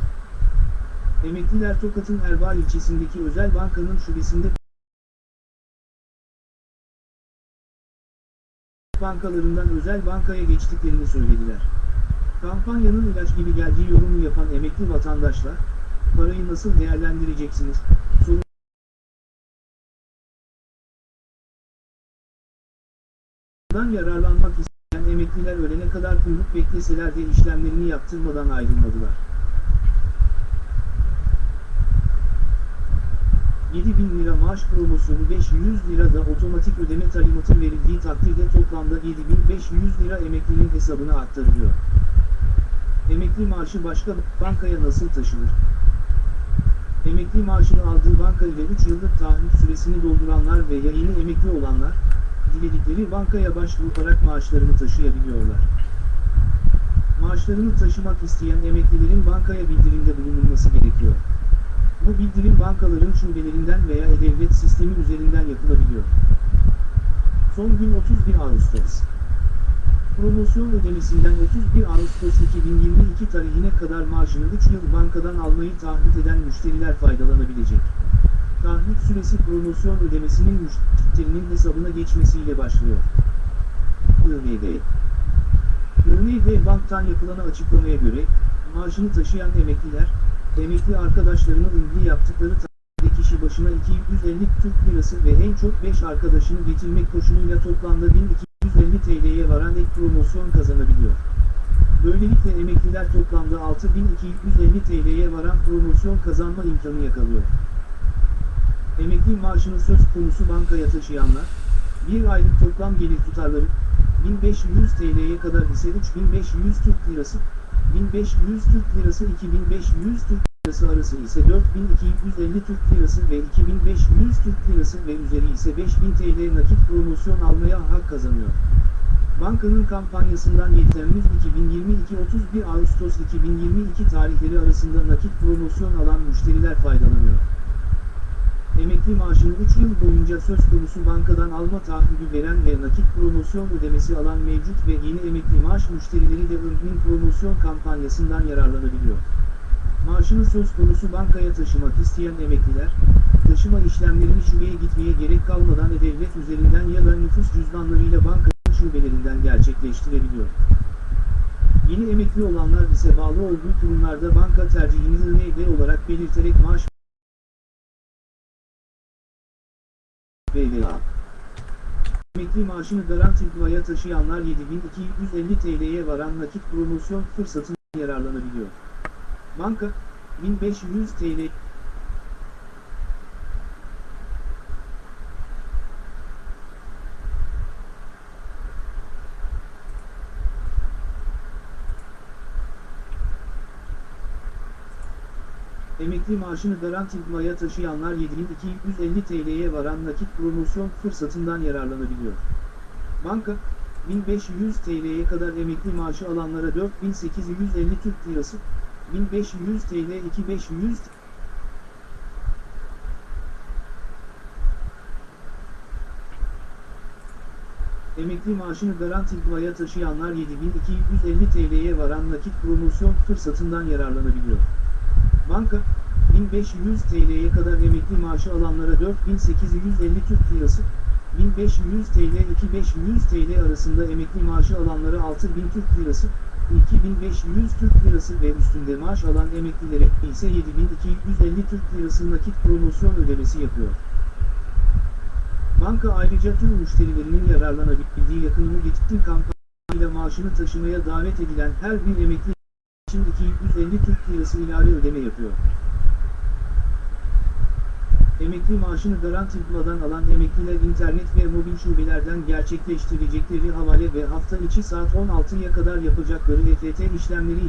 Speaker 2: Emekliler Tokat'ın Erbaa ilçesindeki özel bankanın şubesinde bankalarından özel bankaya geçtiklerini söylediler. Kampanyanın ilaç gibi geldiği yorumu yapan emekli vatandaşlar, parayı nasıl değerlendireceksiniz, soru Bundan yararlanmak isteyen emekliler ölene kadar kuyruk bekleseler de işlemlerini yaptırmadan ayrılmadılar. 7000 lira maaş promosyonu 500 lira da otomatik ödeme talimatı verildiği takdirde toplamda 7500 lira emeklinin hesabına aktarılıyor. Emekli maaşı başka bankaya nasıl taşınır? Emekli maaşını aldığı banka ile 3 yıllık taahhüt süresini dolduranlar ve yeni emekli olanlar, diledikleri bankaya başvurarak maaşlarını taşıyabiliyorlar. Maaşlarını taşımak isteyen emeklilerin bankaya bildirimde bulunulması gerekiyor. Bu bildirim bankaların şubelerinden veya e-devlet sistemi üzerinden yapılabiliyor. Son gün 31 Ağustos. Promosyon ödemesinden 31 Ağustos 2022 tarihine kadar maaşını 3 yıl bankadan almayı taahhüt eden müşteriler faydalanabilecek. Taahhüt süresi promosyon ödemesinin müşterinin hesabına geçmesiyle başlıyor. IND IND Bank'tan yapılan açıklamaya göre, maaşını taşıyan emekliler, emekli arkadaşlarını ilgili yaptıkları taahhütte kişi başına 250 Türk Lirası ve en çok 5 arkadaşını getirmek koşuluyla toplamda 1250 TL'ye varan ek promosyon kazanabiliyor. Böylelikle emekliler toplamda 6250 TL'ye varan promosyon kazanma imkanı yakalıyor. Emekli maaşını söz konusu bankaya taşıyanlar, bir aylık toplam gelir tutarları, 1500 TL'ye kadar ise 3500 Türk Lirası, 1500 Türk Lirası 2500 Türk Lirası arası ise 4250 Türk Lirası ve 2500 Türk Lirası ve üzeri ise 5000 TL nakit promosyon almaya hak kazanıyor. Bankanın kampanyasından 7 Temmuz 2022 31 Ağustos 2022 tarihleri arasında nakit promosyon alan müşteriler faydalanıyor. Emekli maaşını 3 yıl boyunca söz konusu bankadan alma taahhüdü veren ve nakit promosyon ödemesi alan mevcut ve yeni emekli maaş müşterileri de ürünün promosyon kampanyasından yararlanabiliyor. Maaşını söz konusu bankaya taşımak isteyen emekliler, taşıma işlemlerini şubeye gitmeye gerek kalmadan e-devlet üzerinden ya da nüfus cüzdanlarıyla bankanın şubelerinden gerçekleştirebiliyor. Yeni emekli olanlar ise bağlı olduğu kurumlarda banka tercihini IND olarak belirterek maaş VLA. Emekli maaşını garanti duaya taşıyanlar 7250 TL'ye varan nakit promosyon fırsatından yararlanabiliyor. Banka, 1500 TL Emekli maaşını garanti duaya taşıyanlar 7250 TL'ye varan nakit promosyon fırsatından yararlanabiliyor. Banka, 1500 TL'ye kadar emekli maaşı alanlara 4850 Türk Lirası, 1500 TL 2500 Emekli maaşını garanti duaya taşıyanlar 7250 TL'ye varan nakit promosyon fırsatından yararlanabiliyor. Banka, 1500 TL'ye kadar emekli maaşı alanlara 4850 Türk Lirası, 1500 TL 2500 TL arasında emekli maaşı alanlara 6000 Türk Lirası, 2500 Türk Lirası ve üstünde maaş alan emeklilere ise 7250 Türk Lirası nakit promosyon ödemesi yapıyor. Banka ayrıca tüm müşterilerinin yararlanabildiği yakınını getirdi kampanyayla maaşını taşımaya davet edilen her bir emekli için 250 Türk Lirası ilave ödeme yapıyor. Emekli maaşını garanti bulmadan alan emekliler internet ve mobil şubelerden gerçekleştirecekleri havale ve hafta içi saat 16'ya kadar yapacakları EFT işlemleri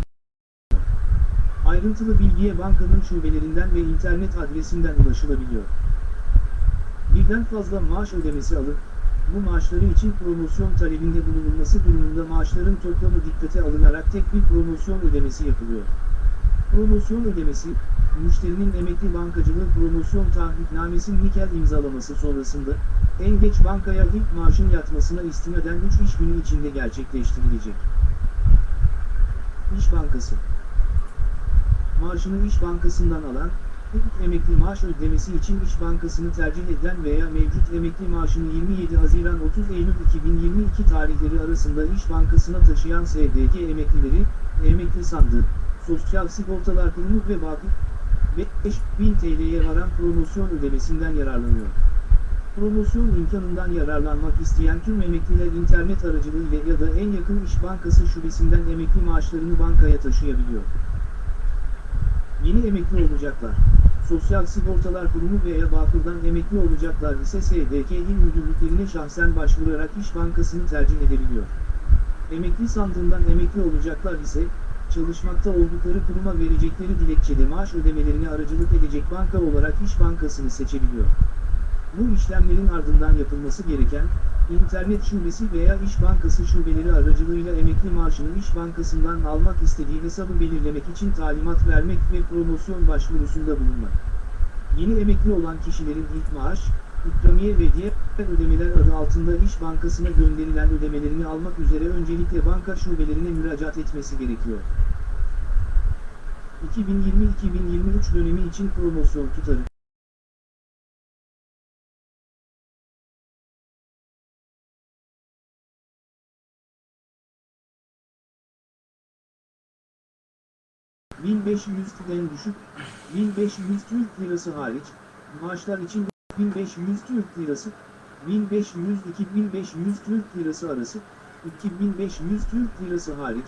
Speaker 2: Ayrıntılı bilgiye bankanın şubelerinden ve internet adresinden ulaşılabiliyor. Birden fazla maaş ödemesi alıp, bu maaşları için promosyon talebinde bulunulması durumunda maaşların toplamı dikkate alınarak tek bir promosyon ödemesi yapılıyor. Promosyon ödemesi, müşterinin emekli bankacılığı promosyon taahhütnamesi nikel imzalaması sonrasında, en geç bankaya ilk maaşın yatmasına istinaden 3 iş günü içinde gerçekleştirilecek. İş Bankası Maaşını İş Bankası'ndan alan, emekli maaş ödemesi için İş Bankası'nı tercih eden veya mevcut emekli maaşını 27 Haziran 30 Eylül 2022 tarihleri arasında İş Bankası'na taşıyan SDG emeklileri, emekli sandığı, Sosyal Sigortalar Kurumu ve Vakıf, 5000 TL'ye varan promosyon ödemesinden yararlanıyor. Promosyon imkanından yararlanmak isteyen tüm emekliler internet aracılığıyla ya da en yakın İş Bankası şubesinden emekli maaşlarını bankaya taşıyabiliyor. Yeni emekli olacaklar. Sosyal Sigortalar Kurumu veya Bağkur'dan emekli olacaklar ise SDK il müdürlüklerine şahsen başvurarak İş Bankası'nı tercih edebiliyor. Emekli sandığından emekli olacaklar ise, çalışmakta oldukları kuruma verecekleri dilekçede maaş ödemelerine aracılık edecek banka olarak İş Bankası'nı seçebiliyor. Bu işlemlerin ardından yapılması gereken, internet şubesi veya İş Bankası şubeleri aracılığıyla emekli maaşını İş Bankası'ndan almak istediği hesabı belirlemek için talimat vermek ve promosyon başvurusunda bulunmak. Yeni emekli olan kişilerin ilk maaş, ikramiye ve diğer ödemeler adı altında İş Bankası'na gönderilen ödemelerini almak üzere öncelikle banka şubelerine müracaat etmesi gerekiyor. 2020-2023 dönemi için promosyon tutarı. ...1500'den düşük, 1500 Türk Lirası hariç, maaşlar için 1500 Türk Lirası, 1500-2500 Türk Lirası arası, 2500 Türk Lirası hariç,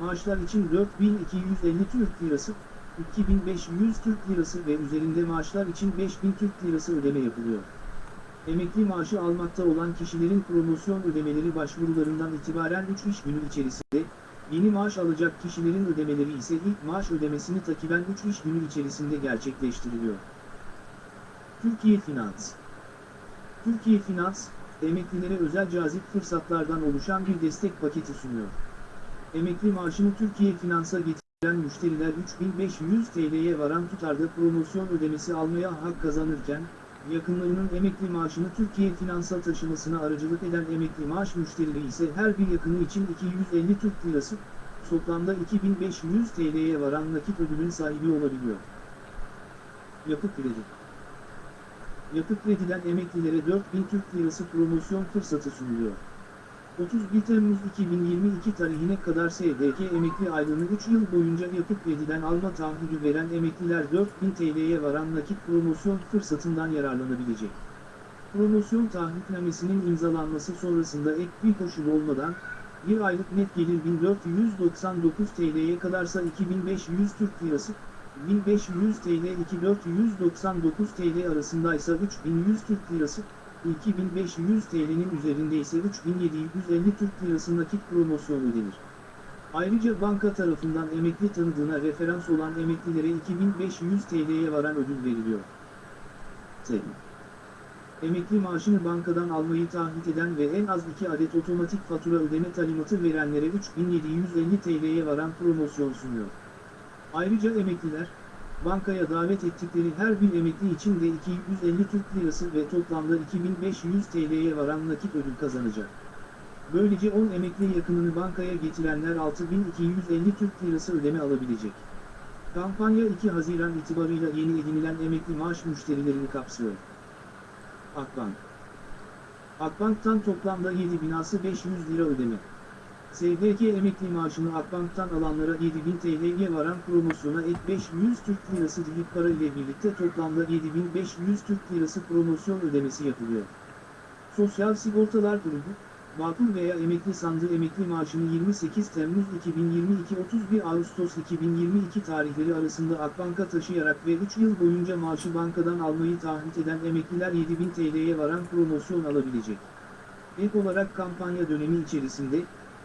Speaker 2: maaşlar için 4250 Türk Lirası, 2500 Türk Lirası ve üzerinde maaşlar için 5000 Türk Lirası ödeme yapılıyor. Emekli maaşı almakta olan kişilerin promosyon ödemeleri başvurularından itibaren 3 iş günü içerisinde, yeni maaş alacak kişilerin ödemeleri ise ilk maaş ödemesini takiben 3 iş günü içerisinde gerçekleştiriliyor. Türkiye Finans Türkiye Finans, emeklilere özel cazip fırsatlardan oluşan bir destek paketi sunuyor. Emekli maaşını Türkiye Finans'a getiren müşteriler 3500 TL'ye varan tutarda promosyon ödemesi almaya hak kazanırken, yakınlarının emekli maaşını Türkiye Finans'a taşımasına aracılık eden emekli maaş müşterileri ise her bir yakını için 250 Türk Lirası, toplamda 2500 TL'ye varan nakit ödülün sahibi olabiliyor. Yapı Kredi Yapı Kredi'den emeklilere 4000 Türk Lirası promosyon fırsatı sunuluyor. 31 Temmuz 2022 tarihine kadar SDK emekli aylığını 3 yıl boyunca Yapı Kredi'den alma taahhüdü veren emekliler 4000 TL'ye varan nakit promosyon fırsatından yararlanabilecek. Promosyon taahhütnamesinin imzalanması sonrasında ek bir koşul olmadan, bir aylık net gelir 1499 TL'ye kadarsa 2500 Türk Lirası, 1500 TL 2499 TL arasındaysa 3100 Türk Lirası, 2500 TL'nin üzerinde ise 3750 Türk Lirası nakit promosyon ödenir. Ayrıca banka tarafından emekli tanıdığına referans olan emeklilere 2500 TL'ye varan ödül veriliyor. T. Emekli maaşını bankadan almayı taahhüt eden ve en az 2 adet otomatik fatura ödeme talimatı verenlere 3750 TL'ye varan promosyon sunuyor. Ayrıca emekliler, bankaya davet ettikleri her bir emekli için de 250 Türk Lirası ve toplamda 2500 TL'ye varan nakit ödül kazanacak. Böylece 10 emekli yakınını bankaya getirenler 6250 Türk Lirası ödeme alabilecek. Kampanya 2 Haziran itibarıyla yeni edinilen emekli maaş müşterilerini kapsıyor. Akbank Akbank'tan toplamda 7 binası 500 lira ödeme. SGK emekli maaşını Akbank'tan alanlara 7000 TL'ye varan promosyona ek 500 Türk Lirası dilip para ile birlikte toplamda 7500 Türk Lirası promosyon ödemesi yapılıyor. Sosyal Sigortalar Grubu, Vakıf veya emekli sandığı emekli maaşını 28 Temmuz 2022-31 Ağustos 2022 tarihleri arasında Akbank'a taşıyarak ve 3 yıl boyunca maaşı bankadan almayı taahhüt eden emekliler 7000 TL'ye varan promosyon alabilecek. Ek olarak kampanya dönemi içerisinde,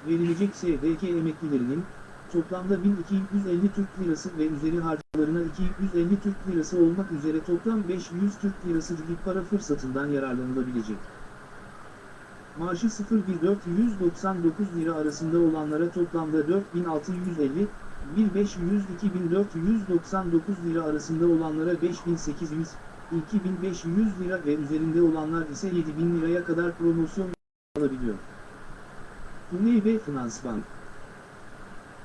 Speaker 2: verilecek SDK emeklilerinin, toplamda 1250 Türk Lirası ve üzeri harcamalarına 250 Türk Lirası olmak üzere toplam 500 Türk Lirası dilip para fırsatından yararlanılabilecek. Maaşı 0,499 lira arasında olanlara toplamda 4650, 1500-2499 lira arasında olanlara 5800, 2500 lira ve üzerinde olanlar ise 7000 liraya kadar promosyon alabiliyor. Tuney Bey Finans Bank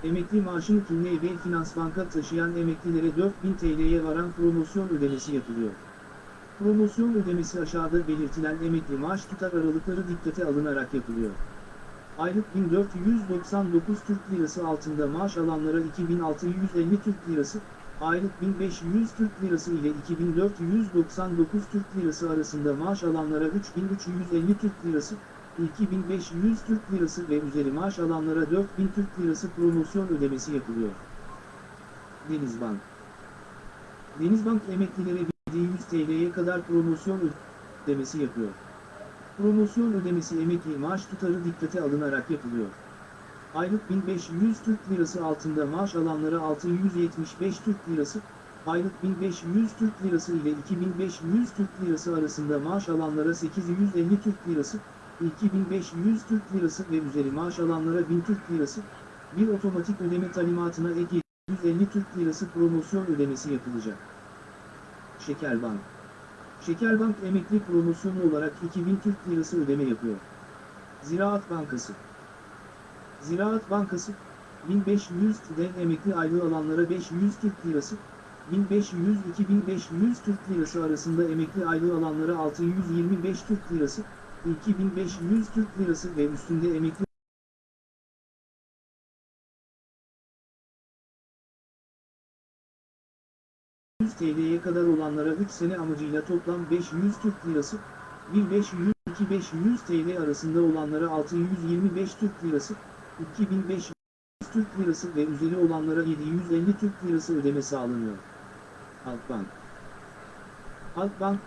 Speaker 2: Emekli maaşını Tuney Bey Finans Bank'a taşıyan emeklilere 4000 TL'ye varan promosyon ödemesi yapılıyor. Promosyon ödemesi aşağıda belirtilen emekli maaş tutar aralıkları dikkate alınarak yapılıyor. Aylık 1499 Türk Lirası altında maaş alanlara 2650 Türk Lirası, aylık 1500 Türk Lirası ile 2499 Türk Lirası arasında maaş alanlara 3350 Türk Lirası, 2500 Türk Lirası ve üzeri maaş alanlara 4000 Türk Lirası promosyon ödemesi yapılıyor. Denizbank Denizbank emeklilere 100 TL'ye kadar promosyon ödemesi yapıyor. Promosyon ödemesi emekli maaş tutarı dikkate alınarak yapılıyor. Aylık 1500 Türk Lirası altında maaş alanlara 675 Türk Lirası, aylık 1500 Türk Lirası ile 2500 Türk Lirası arasında maaş alanlara 850 Türk Lirası, 2500 Türk Lirası ve üzeri maaş alanlara 1000 Türk Lirası, bir otomatik ödeme talimatına ek 750 Türk Lirası promosyon ödemesi yapılacak. Şekerbank. Şekerbank emekli promosyonu olarak 2000 Türk Lirası ödeme yapıyor. Ziraat Bankası. Ziraat Bankası, 1500 TL'den emekli aylığı alanlara 500 Türk Lirası, 1500-2500 Türk Lirası arasında emekli aylığı alanlara 625 Türk Lirası, 2500 Türk Lirası ve üstünde emekli 100 TL'ye kadar olanlara 3 sene amacıyla toplam 500 Türk Lirası, 1500-2500 TL arasında olanlara 625 Türk Lirası, 2500 Türk Lirası ve üzeri olanlara 750 Türk Lirası ödeme sağlanıyor. Halkbank Halkbank,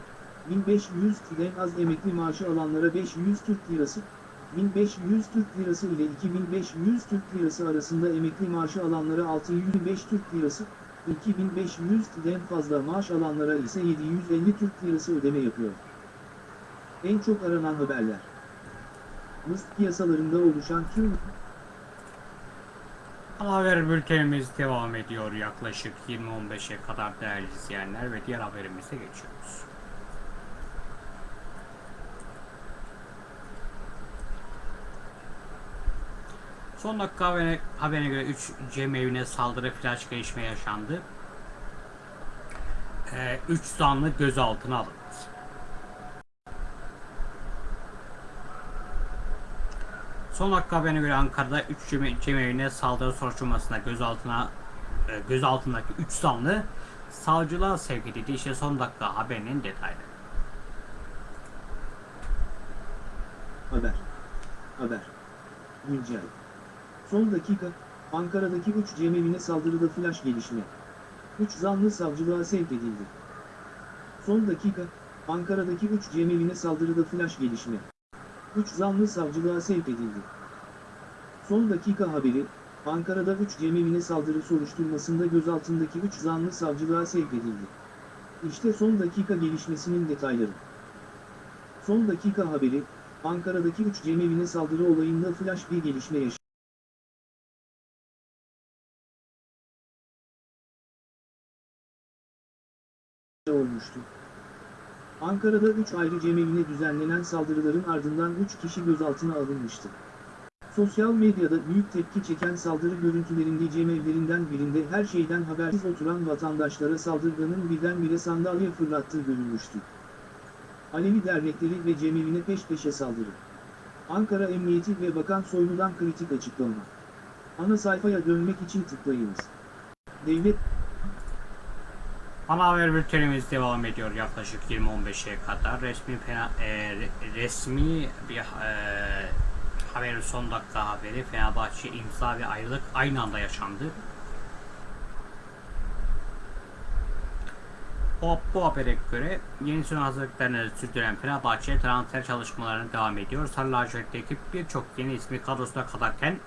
Speaker 2: 1500 TL'den az emekli maaşı alanlara 500 Türk Lirası, 1500 Türk Lirası ile 2500 Türk Lirası arasında emekli maaşı alanlara 625 Türk Lirası, 2500'den fazla maaş alanlara ise 750 Türk Lirası ödeme yapıyor. En çok aranan haberler. Mısır piyasalarında oluşan tüm
Speaker 1: haber bültenimiz devam ediyor yaklaşık 20-15'e kadar değerli izleyenler ve diğer haberimize geçiyoruz. Son dakika haberine, haberine göre 3 cemevine saldırı flash gelişme yaşandı. 3 zanlı gözaltına alındı. Son dakika haberine göre Ankara'da 3 cemevine saldırı soruşturmasında gözaltına e, gözaltındaki 3 zanlı savcılığa sevk edildi. İşte son dakika haberinin detayları.
Speaker 2: haber. Haber. Güncel. Son dakika, Ankara'daki 3 cemevine saldırıda flash gelişme. 3 zanlı savcılığa sevk edildi. Son dakika, Ankara'daki 3 cemevine saldırıda flash gelişme. 3 zanlı savcılığa sevk edildi. Son dakika haberi, Ankara'da 3 cemevine saldırı soruşturmasında gözaltındaki 3 zanlı savcılığa sevk edildi. İşte son dakika gelişmesinin detayları. Son dakika haberi, Ankara'daki 3 cemevine saldırı olayında flash bir gelişme yaşandı. Olmuştu. Ankara'da 3 ayrı cemevine düzenlenen saldırıların ardından 3 kişi gözaltına alınmıştı. Sosyal medyada büyük tepki çeken saldırı görüntülerinde cemevlerinden birinde her şeyden habersiz oturan vatandaşlara saldırganın birdenbire sandalye fırlattığı görülmüştü. Alevi dernekleri ve cemevine peş peşe saldırı. Ankara Emniyeti ve Bakan Soylu'dan kritik açıklama. Ana sayfaya dönmek için tıklayınız. Devlet
Speaker 1: Ana haber bültenimiz devam ediyor yaklaşık 20-15'e kadar. Resmi fena, e, re- resmi bir e, haberin son dakika haberi Fenerbahçe imza ve ayrılık aynı anda yaşandı. O, bu habere göre yeni sezon hazırlıklarını sürdüren Fenerbahçe transfer çalışmalarına devam ediyor. Sarı lacivertli birçok yeni ismi kadrosuna katarken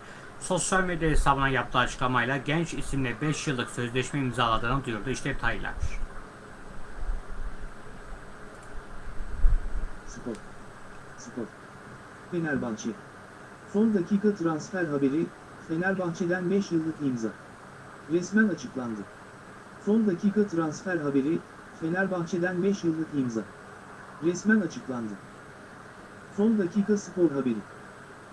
Speaker 1: sosyal medya hesabına yaptığı açıklamayla genç isimle 5 yıllık sözleşme imzaladığını duyurdu. İşte detaylar.
Speaker 2: Spor. Spor. Fenerbahçe. Son dakika transfer haberi, Fenerbahçe'den 5 yıllık imza. Resmen açıklandı. Son dakika transfer haberi, Fenerbahçe'den 5 yıllık imza. Resmen açıklandı. Son dakika spor haberi.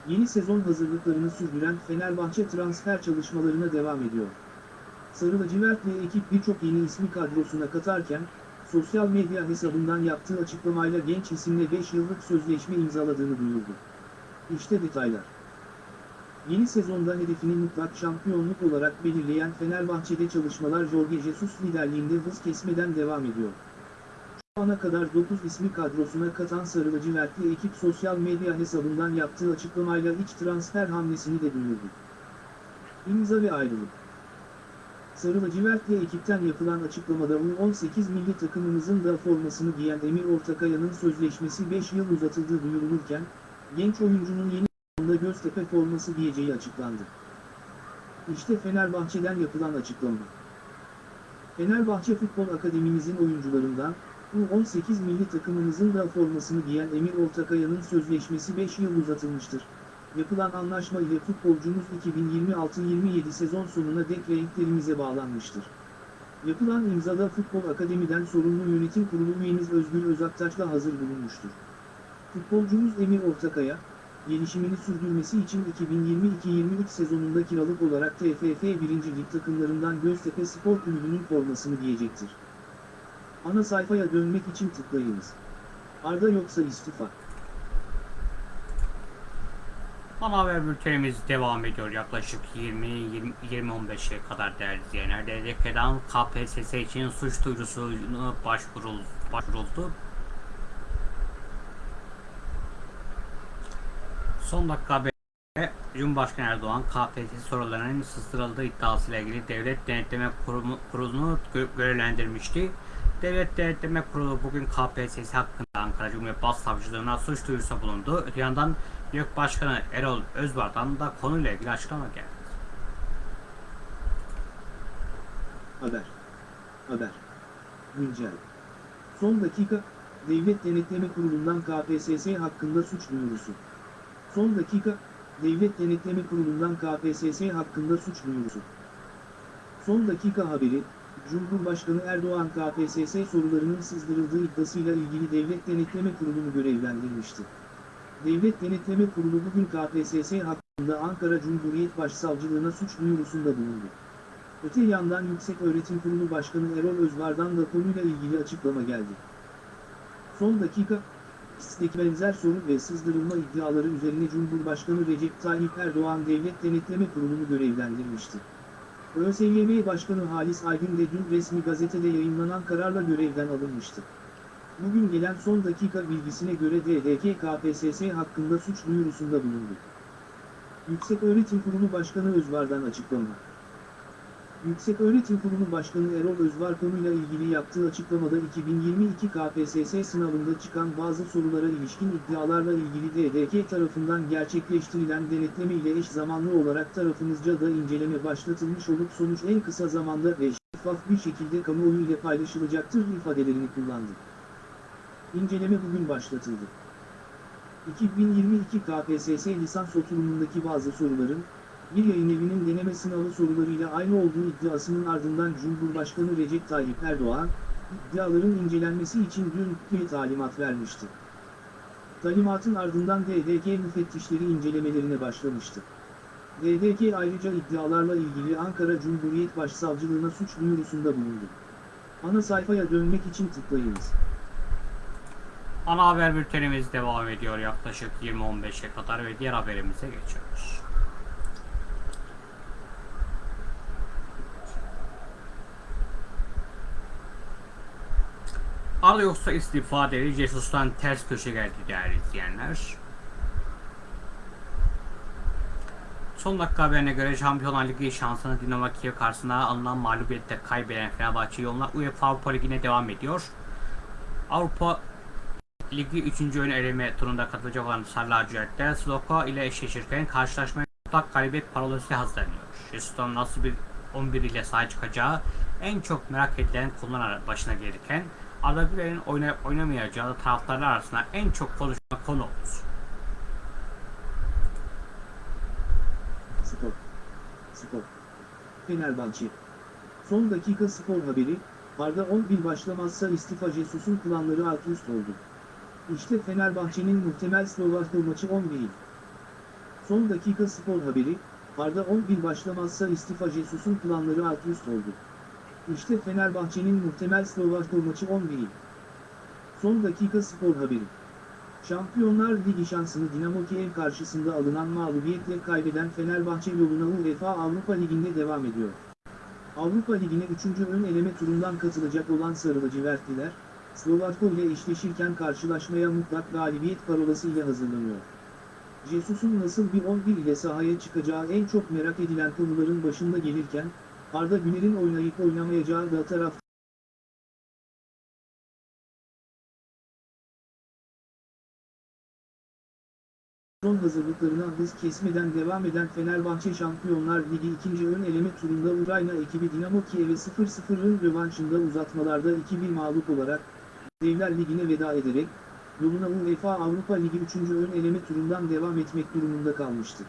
Speaker 2: Yeni sezon hazırlıklarını sürdüren Fenerbahçe transfer çalışmalarına devam ediyor. Sarı lacivertli ekip birçok yeni ismi kadrosuna katarken, sosyal medya hesabından yaptığı açıklamayla genç isimle 5 yıllık sözleşme imzaladığını duyurdu. İşte detaylar. Yeni sezonda hedefini mutlak şampiyonluk olarak belirleyen Fenerbahçe'de çalışmalar Jorge Jesus liderliğinde hız kesmeden devam ediyor. Ana kadar 9 ismi kadrosuna katan Sarı lacivertli ekip sosyal medya hesabından yaptığı açıklamayla iç transfer hamlesini de duyurdu. İmza ve ayrılık. Sarı lacivertli ekipten yapılan açıklamada U18 milli takımımızın da formasını giyen Emir Ortakaya'nın sözleşmesi 5 yıl uzatıldığı duyurulurken, genç oyuncunun yeni sezonda Göztepe forması giyeceği açıklandı. İşte Fenerbahçe'den yapılan açıklama. Fenerbahçe Futbol Akademimizin oyuncularından, U18 milli takımımızın da formasını giyen Emir Ortakaya'nın sözleşmesi 5 yıl uzatılmıştır. Yapılan anlaşma ile futbolcumuz 2026-27 sezon sonuna dek renklerimize bağlanmıştır. Yapılan imzada Futbol Akademi'den sorumlu yönetim kurulu üyemiz Özgür Özaktaş'la hazır bulunmuştur. Futbolcumuz Emir Ortakaya, gelişimini sürdürmesi için 2022-23 sezonunda kiralık olarak TFF 1. Lig takımlarından Göztepe Spor Kulübü'nün formasını giyecektir. Ana sayfaya dönmek için tıklayınız. Arda yoksa istifa.
Speaker 1: Ana haber bültenimiz devam ediyor yaklaşık 20-20-15'e kadar değerli izleyenler. DDK'dan KPSS için suç duyurusuna başvurul, başvuruldu. Son dakika haberi Cumhurbaşkanı Erdoğan KPSS sorularının sızdırıldığı iddiasıyla ilgili Devlet Denetleme Kurumu, Kurulu'nu gö- görevlendirmişti. Devlet Denetleme Kurulu bugün KPSS hakkında Ankara Cumhuriyet Başsavcılığına suç duyurusunda bulundu. Öte yandan YÖK Başkanı Erol Özbar'dan da konuyla ilgili açıklama geldi.
Speaker 2: Haber. Haber. Güncel. Son dakika, Devlet Denetleme Kurulu'ndan KPSS hakkında suç duyurusu. Son dakika, Devlet Denetleme Kurulu'ndan KPSS hakkında suç duyurusu. Son dakika haberi, Cumhurbaşkanı Erdoğan KPSS sorularının sızdırıldığı iddiasıyla ilgili Devlet Denetleme Kurulu'nu görevlendirmişti. Devlet Denetleme Kurulu bugün KPSS hakkında Ankara Cumhuriyet Başsavcılığına suç duyurusunda bulundu. Öte yandan Yüksek Öğretim Kurulu Başkanı Erol Özvar'dan da konuyla ilgili açıklama geldi. Son dakika, İST'deki benzer soru ve sızdırılma iddiaları üzerine Cumhurbaşkanı Recep Tayyip Erdoğan Devlet Denetleme Kurulu'nu görevlendirmişti. ÖSYM Başkanı Halis Aygün de dün resmi gazetede yayınlanan kararla görevden alınmıştı. Bugün gelen son dakika bilgisine göre DDK KPSS hakkında suç duyurusunda bulundu. Yüksek Öğretim Kurulu Başkanı Özvar'dan açıklama. Yüksek Öğretim Kurulu Başkanı Erol Özvar konuyla ilgili yaptığı açıklamada 2022 KPSS sınavında çıkan bazı sorulara ilişkin iddialarla ilgili DDK tarafından gerçekleştirilen denetleme ile eş zamanlı olarak tarafımızca da inceleme başlatılmış olup sonuç en kısa zamanda ve şeffaf bir şekilde kamuoyu ile paylaşılacaktır ifadelerini kullandı. İnceleme bugün başlatıldı. 2022 KPSS lisans oturumundaki bazı soruların, bir yayın evinin deneme sınavı sorularıyla aynı olduğu iddiasının ardından Cumhurbaşkanı Recep Tayyip Erdoğan, iddiaların incelenmesi için dün bir talimat vermişti. Talimatın ardından DDK müfettişleri incelemelerine başlamıştı. DDK ayrıca iddialarla ilgili Ankara Cumhuriyet Başsavcılığına suç duyurusunda bulundu. Ana sayfaya dönmek için tıklayınız.
Speaker 1: Ana haber bültenimiz devam ediyor yaklaşık 20-15'e kadar ve diğer haberimize geçiyoruz. Arda yoksa istifa dedi. Jesus'tan ters köşe geldi değerli izleyenler. Son dakika haberine göre Şampiyonlar Ligi şansını Dinamo Kiev karşısında alınan mağlubiyette kaybeden Fenerbahçe yoluna UEFA Avrupa Ligi'ne devam ediyor. Avrupa Ligi 3. ön eleme turunda katılacak olan Sarı Lacivertler Sloka ile eşleşirken karşılaşmaya mutlak galibiyet parolası hazırlanıyor. Jesus'tan nasıl bir 11 ile sahaya çıkacağı en çok merak edilen konular başına gelirken Arda Güler'in oynayıp oynamayacağı da taraftarlar arasında en çok konuşulan konu oldu.
Speaker 2: Spor. Spor. Fenerbahçe. Son dakika spor haberi, Arda 11 başlamazsa istifa Jesus'un planları alt üst oldu. İşte Fenerbahçe'nin muhtemel Slovakya maçı 11. Son dakika spor haberi, Arda 11 başlamazsa istifa Jesus'un planları alt üst oldu. İşte Fenerbahçe'nin muhtemel Slovakya maçı 11. Son dakika spor haberi. Şampiyonlar Ligi şansını Dinamo Kiev karşısında alınan mağlubiyetle kaybeden Fenerbahçe yoluna UEFA Avrupa Ligi'nde devam ediyor. Avrupa Ligi'ne 3. ön eleme turundan katılacak olan Sarı Lacivertliler, Slovakya ile eşleşirken karşılaşmaya mutlak galibiyet parolası ile hazırlanıyor. Jesus'un nasıl bir 11 ile sahaya çıkacağı en çok merak edilen konuların başında gelirken, Arda Güler'in oynayıp oynamayacağı da taraf Son hazırlıklarına hız kesmeden devam eden Fenerbahçe Şampiyonlar Ligi 2. ön eleme turunda Ukrayna ekibi Dinamo Kiev'e 0-0'ın rövanşında uzatmalarda 2-1 mağlup olarak Devler Ligi'ne veda ederek yoluna UEFA Avrupa Ligi 3. ön eleme turundan devam etmek durumunda kalmıştı.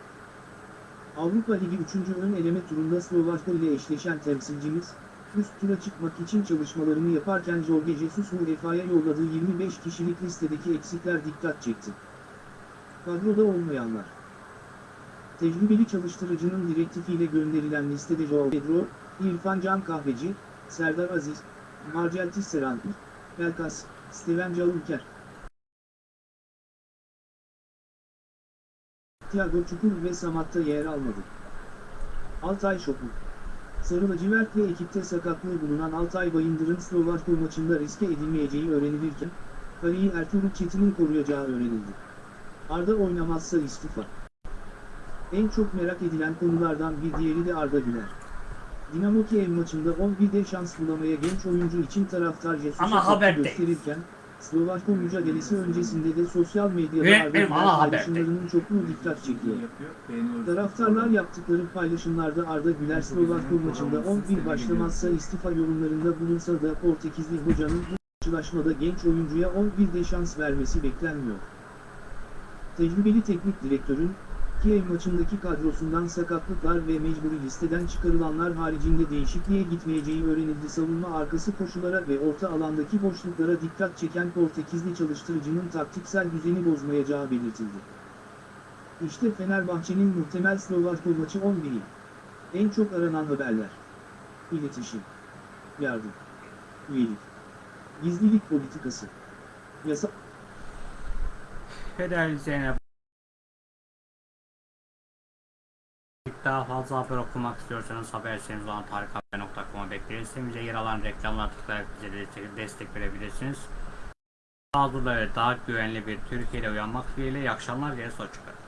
Speaker 2: Avrupa Ligi 3. ön eleme turunda Slovakya ile eşleşen temsilcimiz, üst tura çıkmak için çalışmalarını yaparken Jorge Jesus UEFA'ya yolladığı 25 kişilik listedeki eksikler dikkat çekti. Kadroda olmayanlar Tecrübeli çalıştırıcının direktifiyle gönderilen listede Joao Pedro, İrfan Can Kahveci, Serdar Aziz, Marcel Tisserand, Pelkas, Steven Caulker, Thiago Çukur ve Samat'ta yer almadı. Altay Şoku Sarı lacivert ve ekipte sakatlığı bulunan Altay Bayındır'ın Slovakya maçında riske edilmeyeceği öğrenilirken, kaleyi Ertuğrul Çetin'in koruyacağı öğrenildi. Arda oynamazsa istifa. En çok merak edilen konulardan bir diğeri de Arda Güler. Dinamo Kiev maçında 11'de şans bulamaya genç oyuncu için taraftar Jesus'a
Speaker 1: Ana
Speaker 2: tepki gösterirken, Slovakya mücadelesi öncesinde de sosyal medyada
Speaker 1: haberdeyiz.
Speaker 2: paylaşımlarının çokluğu dikkat çekiyor. Taraftarlar yaptıkları paylaşımlarda Arda Güler Slovakya maçında 11 başlamazsa istifa yorumlarında bulunsa da Portekizli hocanın bu karşılaşmada genç oyuncuya 11'de şans vermesi beklenmiyor. Tecrübeli teknik direktörün, Kiev maçındaki kadrosundan sakatlıklar ve mecburi listeden çıkarılanlar haricinde değişikliğe gitmeyeceği öğrenildi. Savunma arkası koşulara ve orta alandaki boşluklara dikkat çeken Portekizli çalıştırıcının taktiksel düzeni bozmayacağı belirtildi. İşte Fenerbahçe'nin muhtemel Slovakya maçı 11'i. En çok aranan haberler. İletişim. Yardım. Üyelik. Gizlilik politikası. Yasa...
Speaker 1: Federal Zeynep daha fazla haber okumak istiyorsanız haber sitemiz olan tarikhaber.com'a bekleriz. Sitemize yer alan reklamlar tıklayarak bize destek, verebilirsiniz. Huzurlu ve daha güvenli bir Türkiye'de uyanmak dileğiyle iyi akşamlar. Gerisi hoşçakalın.